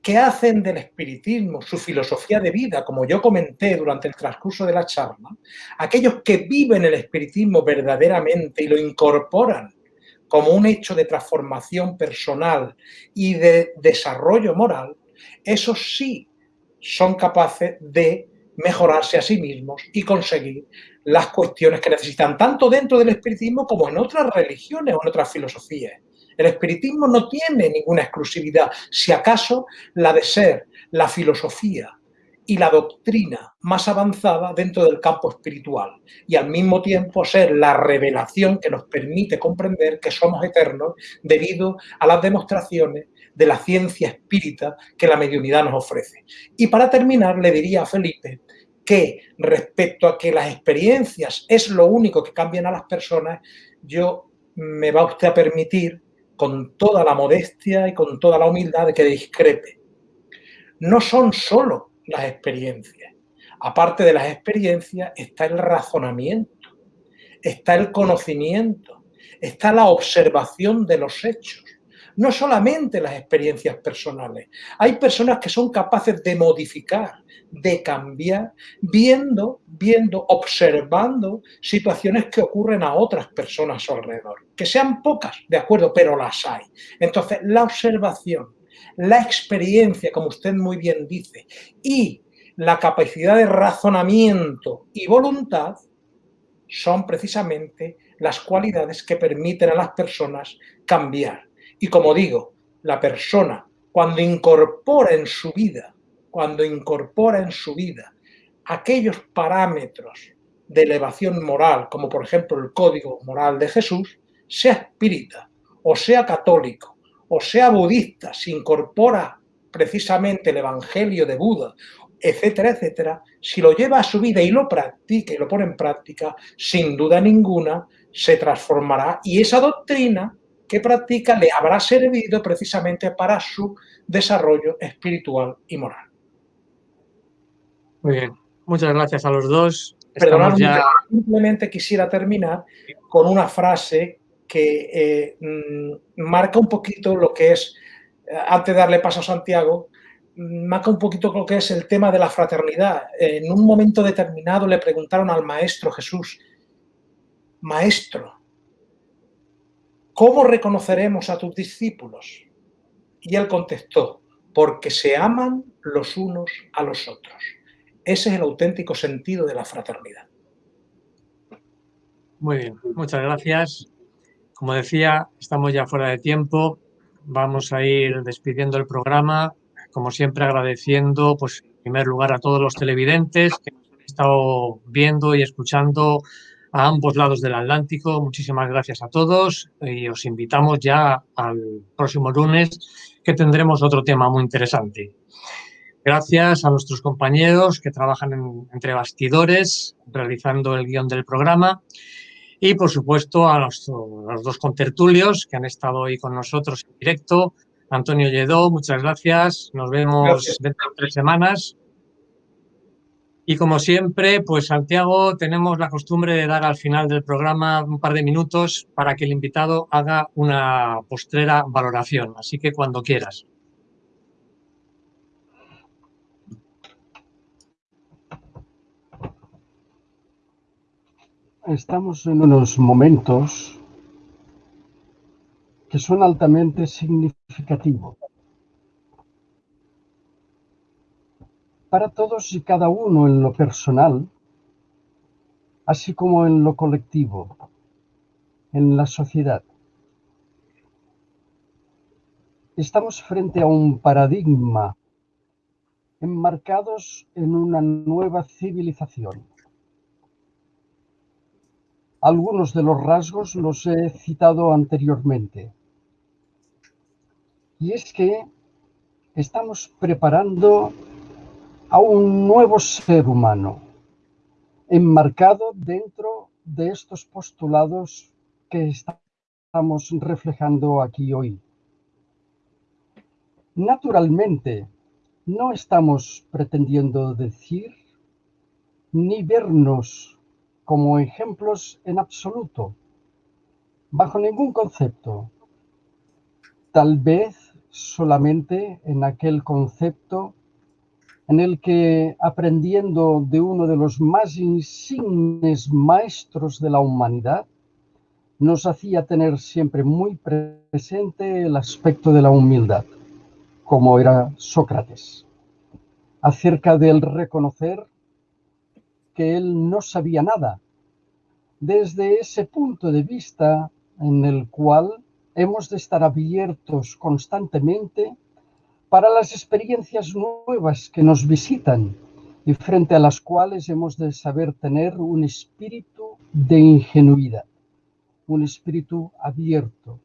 que hacen del espiritismo su filosofía de vida, como yo comenté durante el transcurso de la charla, aquellos que viven el espiritismo verdaderamente y lo incorporan como un hecho de transformación personal y de desarrollo moral, esos sí son capaces de mejorarse a sí mismos y conseguir las cuestiones que necesitan, tanto dentro del espiritismo como en otras religiones o en otras filosofías. El espiritismo no tiene ninguna exclusividad, si acaso la de ser la filosofía y la doctrina más avanzada dentro del campo espiritual y al mismo tiempo ser la revelación que nos permite comprender que somos eternos debido a las demostraciones de la ciencia espírita que la mediunidad nos ofrece. Y para terminar le diría a Felipe que respecto a que las experiencias es lo único que cambian a las personas, yo me va usted a permitir con toda la modestia y con toda la humildad que discrepe. No son solo las experiencias. Aparte de las experiencias está el razonamiento, está el conocimiento, está la observación de los hechos. No solamente las experiencias personales. Hay personas que son capaces de modificar, de cambiar, viendo, viendo, observando situaciones que ocurren a otras personas a su alrededor. Que sean pocas, de acuerdo, pero las hay. Entonces, la observación, la experiencia, como usted muy bien dice, y la capacidad de razonamiento y voluntad son precisamente las cualidades que permiten a las personas cambiar. Y como digo, la persona cuando incorpora en su vida cuando incorpora en su vida aquellos parámetros de elevación moral, como por ejemplo el código moral de Jesús, sea espírita, o sea católico, o sea budista, si incorpora precisamente el evangelio de Buda, etcétera, etcétera, si lo lleva a su vida y lo practica y lo pone en práctica, sin duda ninguna se transformará. Y esa doctrina que practica le habrá servido precisamente para su desarrollo espiritual y moral. Muy bien, muchas gracias a los dos. simplemente quisiera terminar con una frase que eh, mm, marca un poquito lo que es, eh, antes de darle paso a Santiago, mm, marca un poquito lo que es el tema de la fraternidad. En un momento determinado le preguntaron al Maestro Jesús, Maestro, ¿cómo reconoceremos a tus discípulos? Y él contestó, porque se aman los unos a los otros. Ese es el auténtico sentido de la fraternidad. Muy bien, muchas gracias. Como decía, estamos ya fuera de tiempo. Vamos a ir despidiendo el programa. Como siempre, agradeciendo, pues, en primer lugar, a todos los televidentes que han estado viendo y escuchando a ambos lados del Atlántico. Muchísimas gracias a todos y os invitamos ya al próximo lunes que tendremos otro tema muy interesante. Gracias a nuestros compañeros que trabajan entre bastidores, realizando el guion del programa. Y, por supuesto, a los, dos contertulios que han estado hoy con nosotros en directo. Antonio Lledó, muchas gracias. Nos vemos dentro de tres semanas. Y como siempre, pues Santiago, tenemos la costumbre de dar al final del programa un par de minutos para que el invitado haga una postrera valoración. Así que cuando quieras. Estamos en unos momentos que son altamente significativos para todos y cada uno en lo personal, así como en lo colectivo, en la sociedad. estamos frente a un paradigma enmarcados en una nueva civilización. Algunos de los rasgos los he citado anteriormente. Y es que estamos preparando a un nuevo ser humano, enmarcado dentro de estos postulados que estamos reflejando aquí hoy. Naturalmente, no estamos pretendiendo decir ni vernos como ejemplos en absoluto, bajo ningún concepto. Tal vez solamente en aquel concepto en el que, aprendiendo de uno de los más insignes maestros de la humanidad, nos hacía tener siempre muy presente el aspecto de la humildad como era Sócrates, acerca del reconocer que él no sabía nada, desde ese punto de vista en el cual hemos de estar abiertos constantemente para las experiencias nuevas que nos visitan y frente a las cuales hemos de saber tener un espíritu de ingenuidad, un espíritu abierto,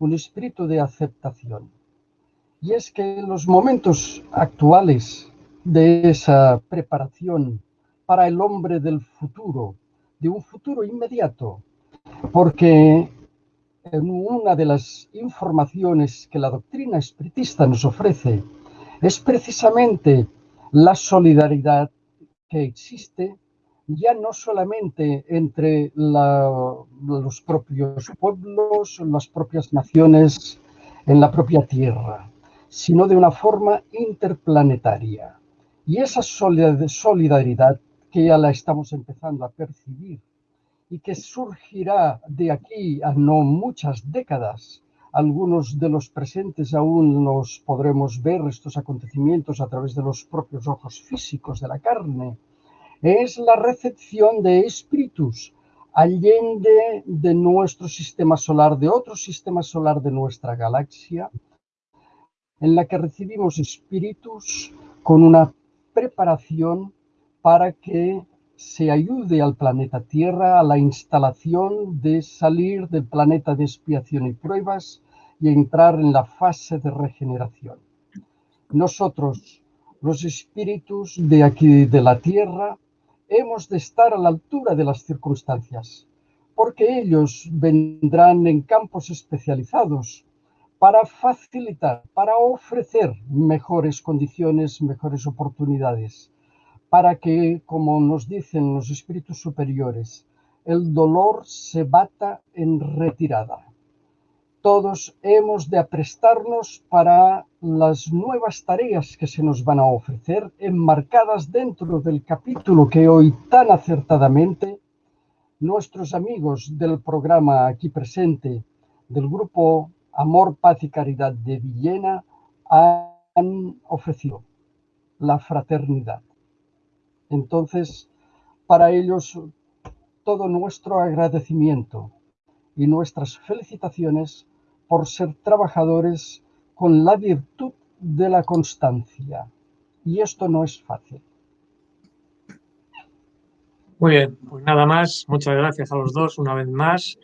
un espíritu de aceptación. Y es que en los momentos actuales de esa preparación para el hombre del futuro, de un futuro inmediato, porque una de las informaciones que la doctrina espiritista nos ofrece es precisamente la solidaridad que existe ya no solamente entre los propios pueblos, las propias naciones en la propia tierra, sino de una forma interplanetaria. Y esa solidaridad que ya la estamos empezando a percibir y que surgirá de aquí a no muchas décadas, algunos de los presentes aún los podremos ver estos acontecimientos a través de los propios ojos físicos de la carne, es la recepción de espíritus allende de nuestro sistema solar, de otro sistema solar de nuestra galaxia, en la que recibimos espíritus con una preparación para que se ayude al planeta Tierra a la instalación de salir del planeta de expiación y pruebas y entrar en la fase de regeneración. Nosotros, los espíritus de aquí de la Tierra, hemos de estar a la altura de las circunstancias, porque ellos vendrán en campos especializados para facilitar, para ofrecer mejores condiciones, mejores oportunidades, para que, como nos dicen los espíritus superiores, el dolor se bata en retirada. Todos hemos de aprestarnos para las nuevas tareas que se nos van a ofrecer, enmarcadas dentro del capítulo que hoy tan acertadamente nuestros amigos del programa aquí presente, del grupo Amor, Paz y Caridad de Villena han ofrecido la fraternidad. Entonces, para ellos, todo nuestro agradecimiento y nuestras felicitaciones por ser trabajadores con la virtud de la constancia. Y esto no es fácil. Muy bien, pues nada más. Muchas gracias a los dos una vez más.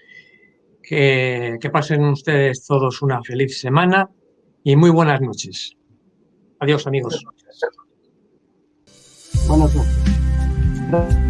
Que, pasen ustedes todos una feliz semana y muy buenas noches. Adiós, amigos. Buenas noches.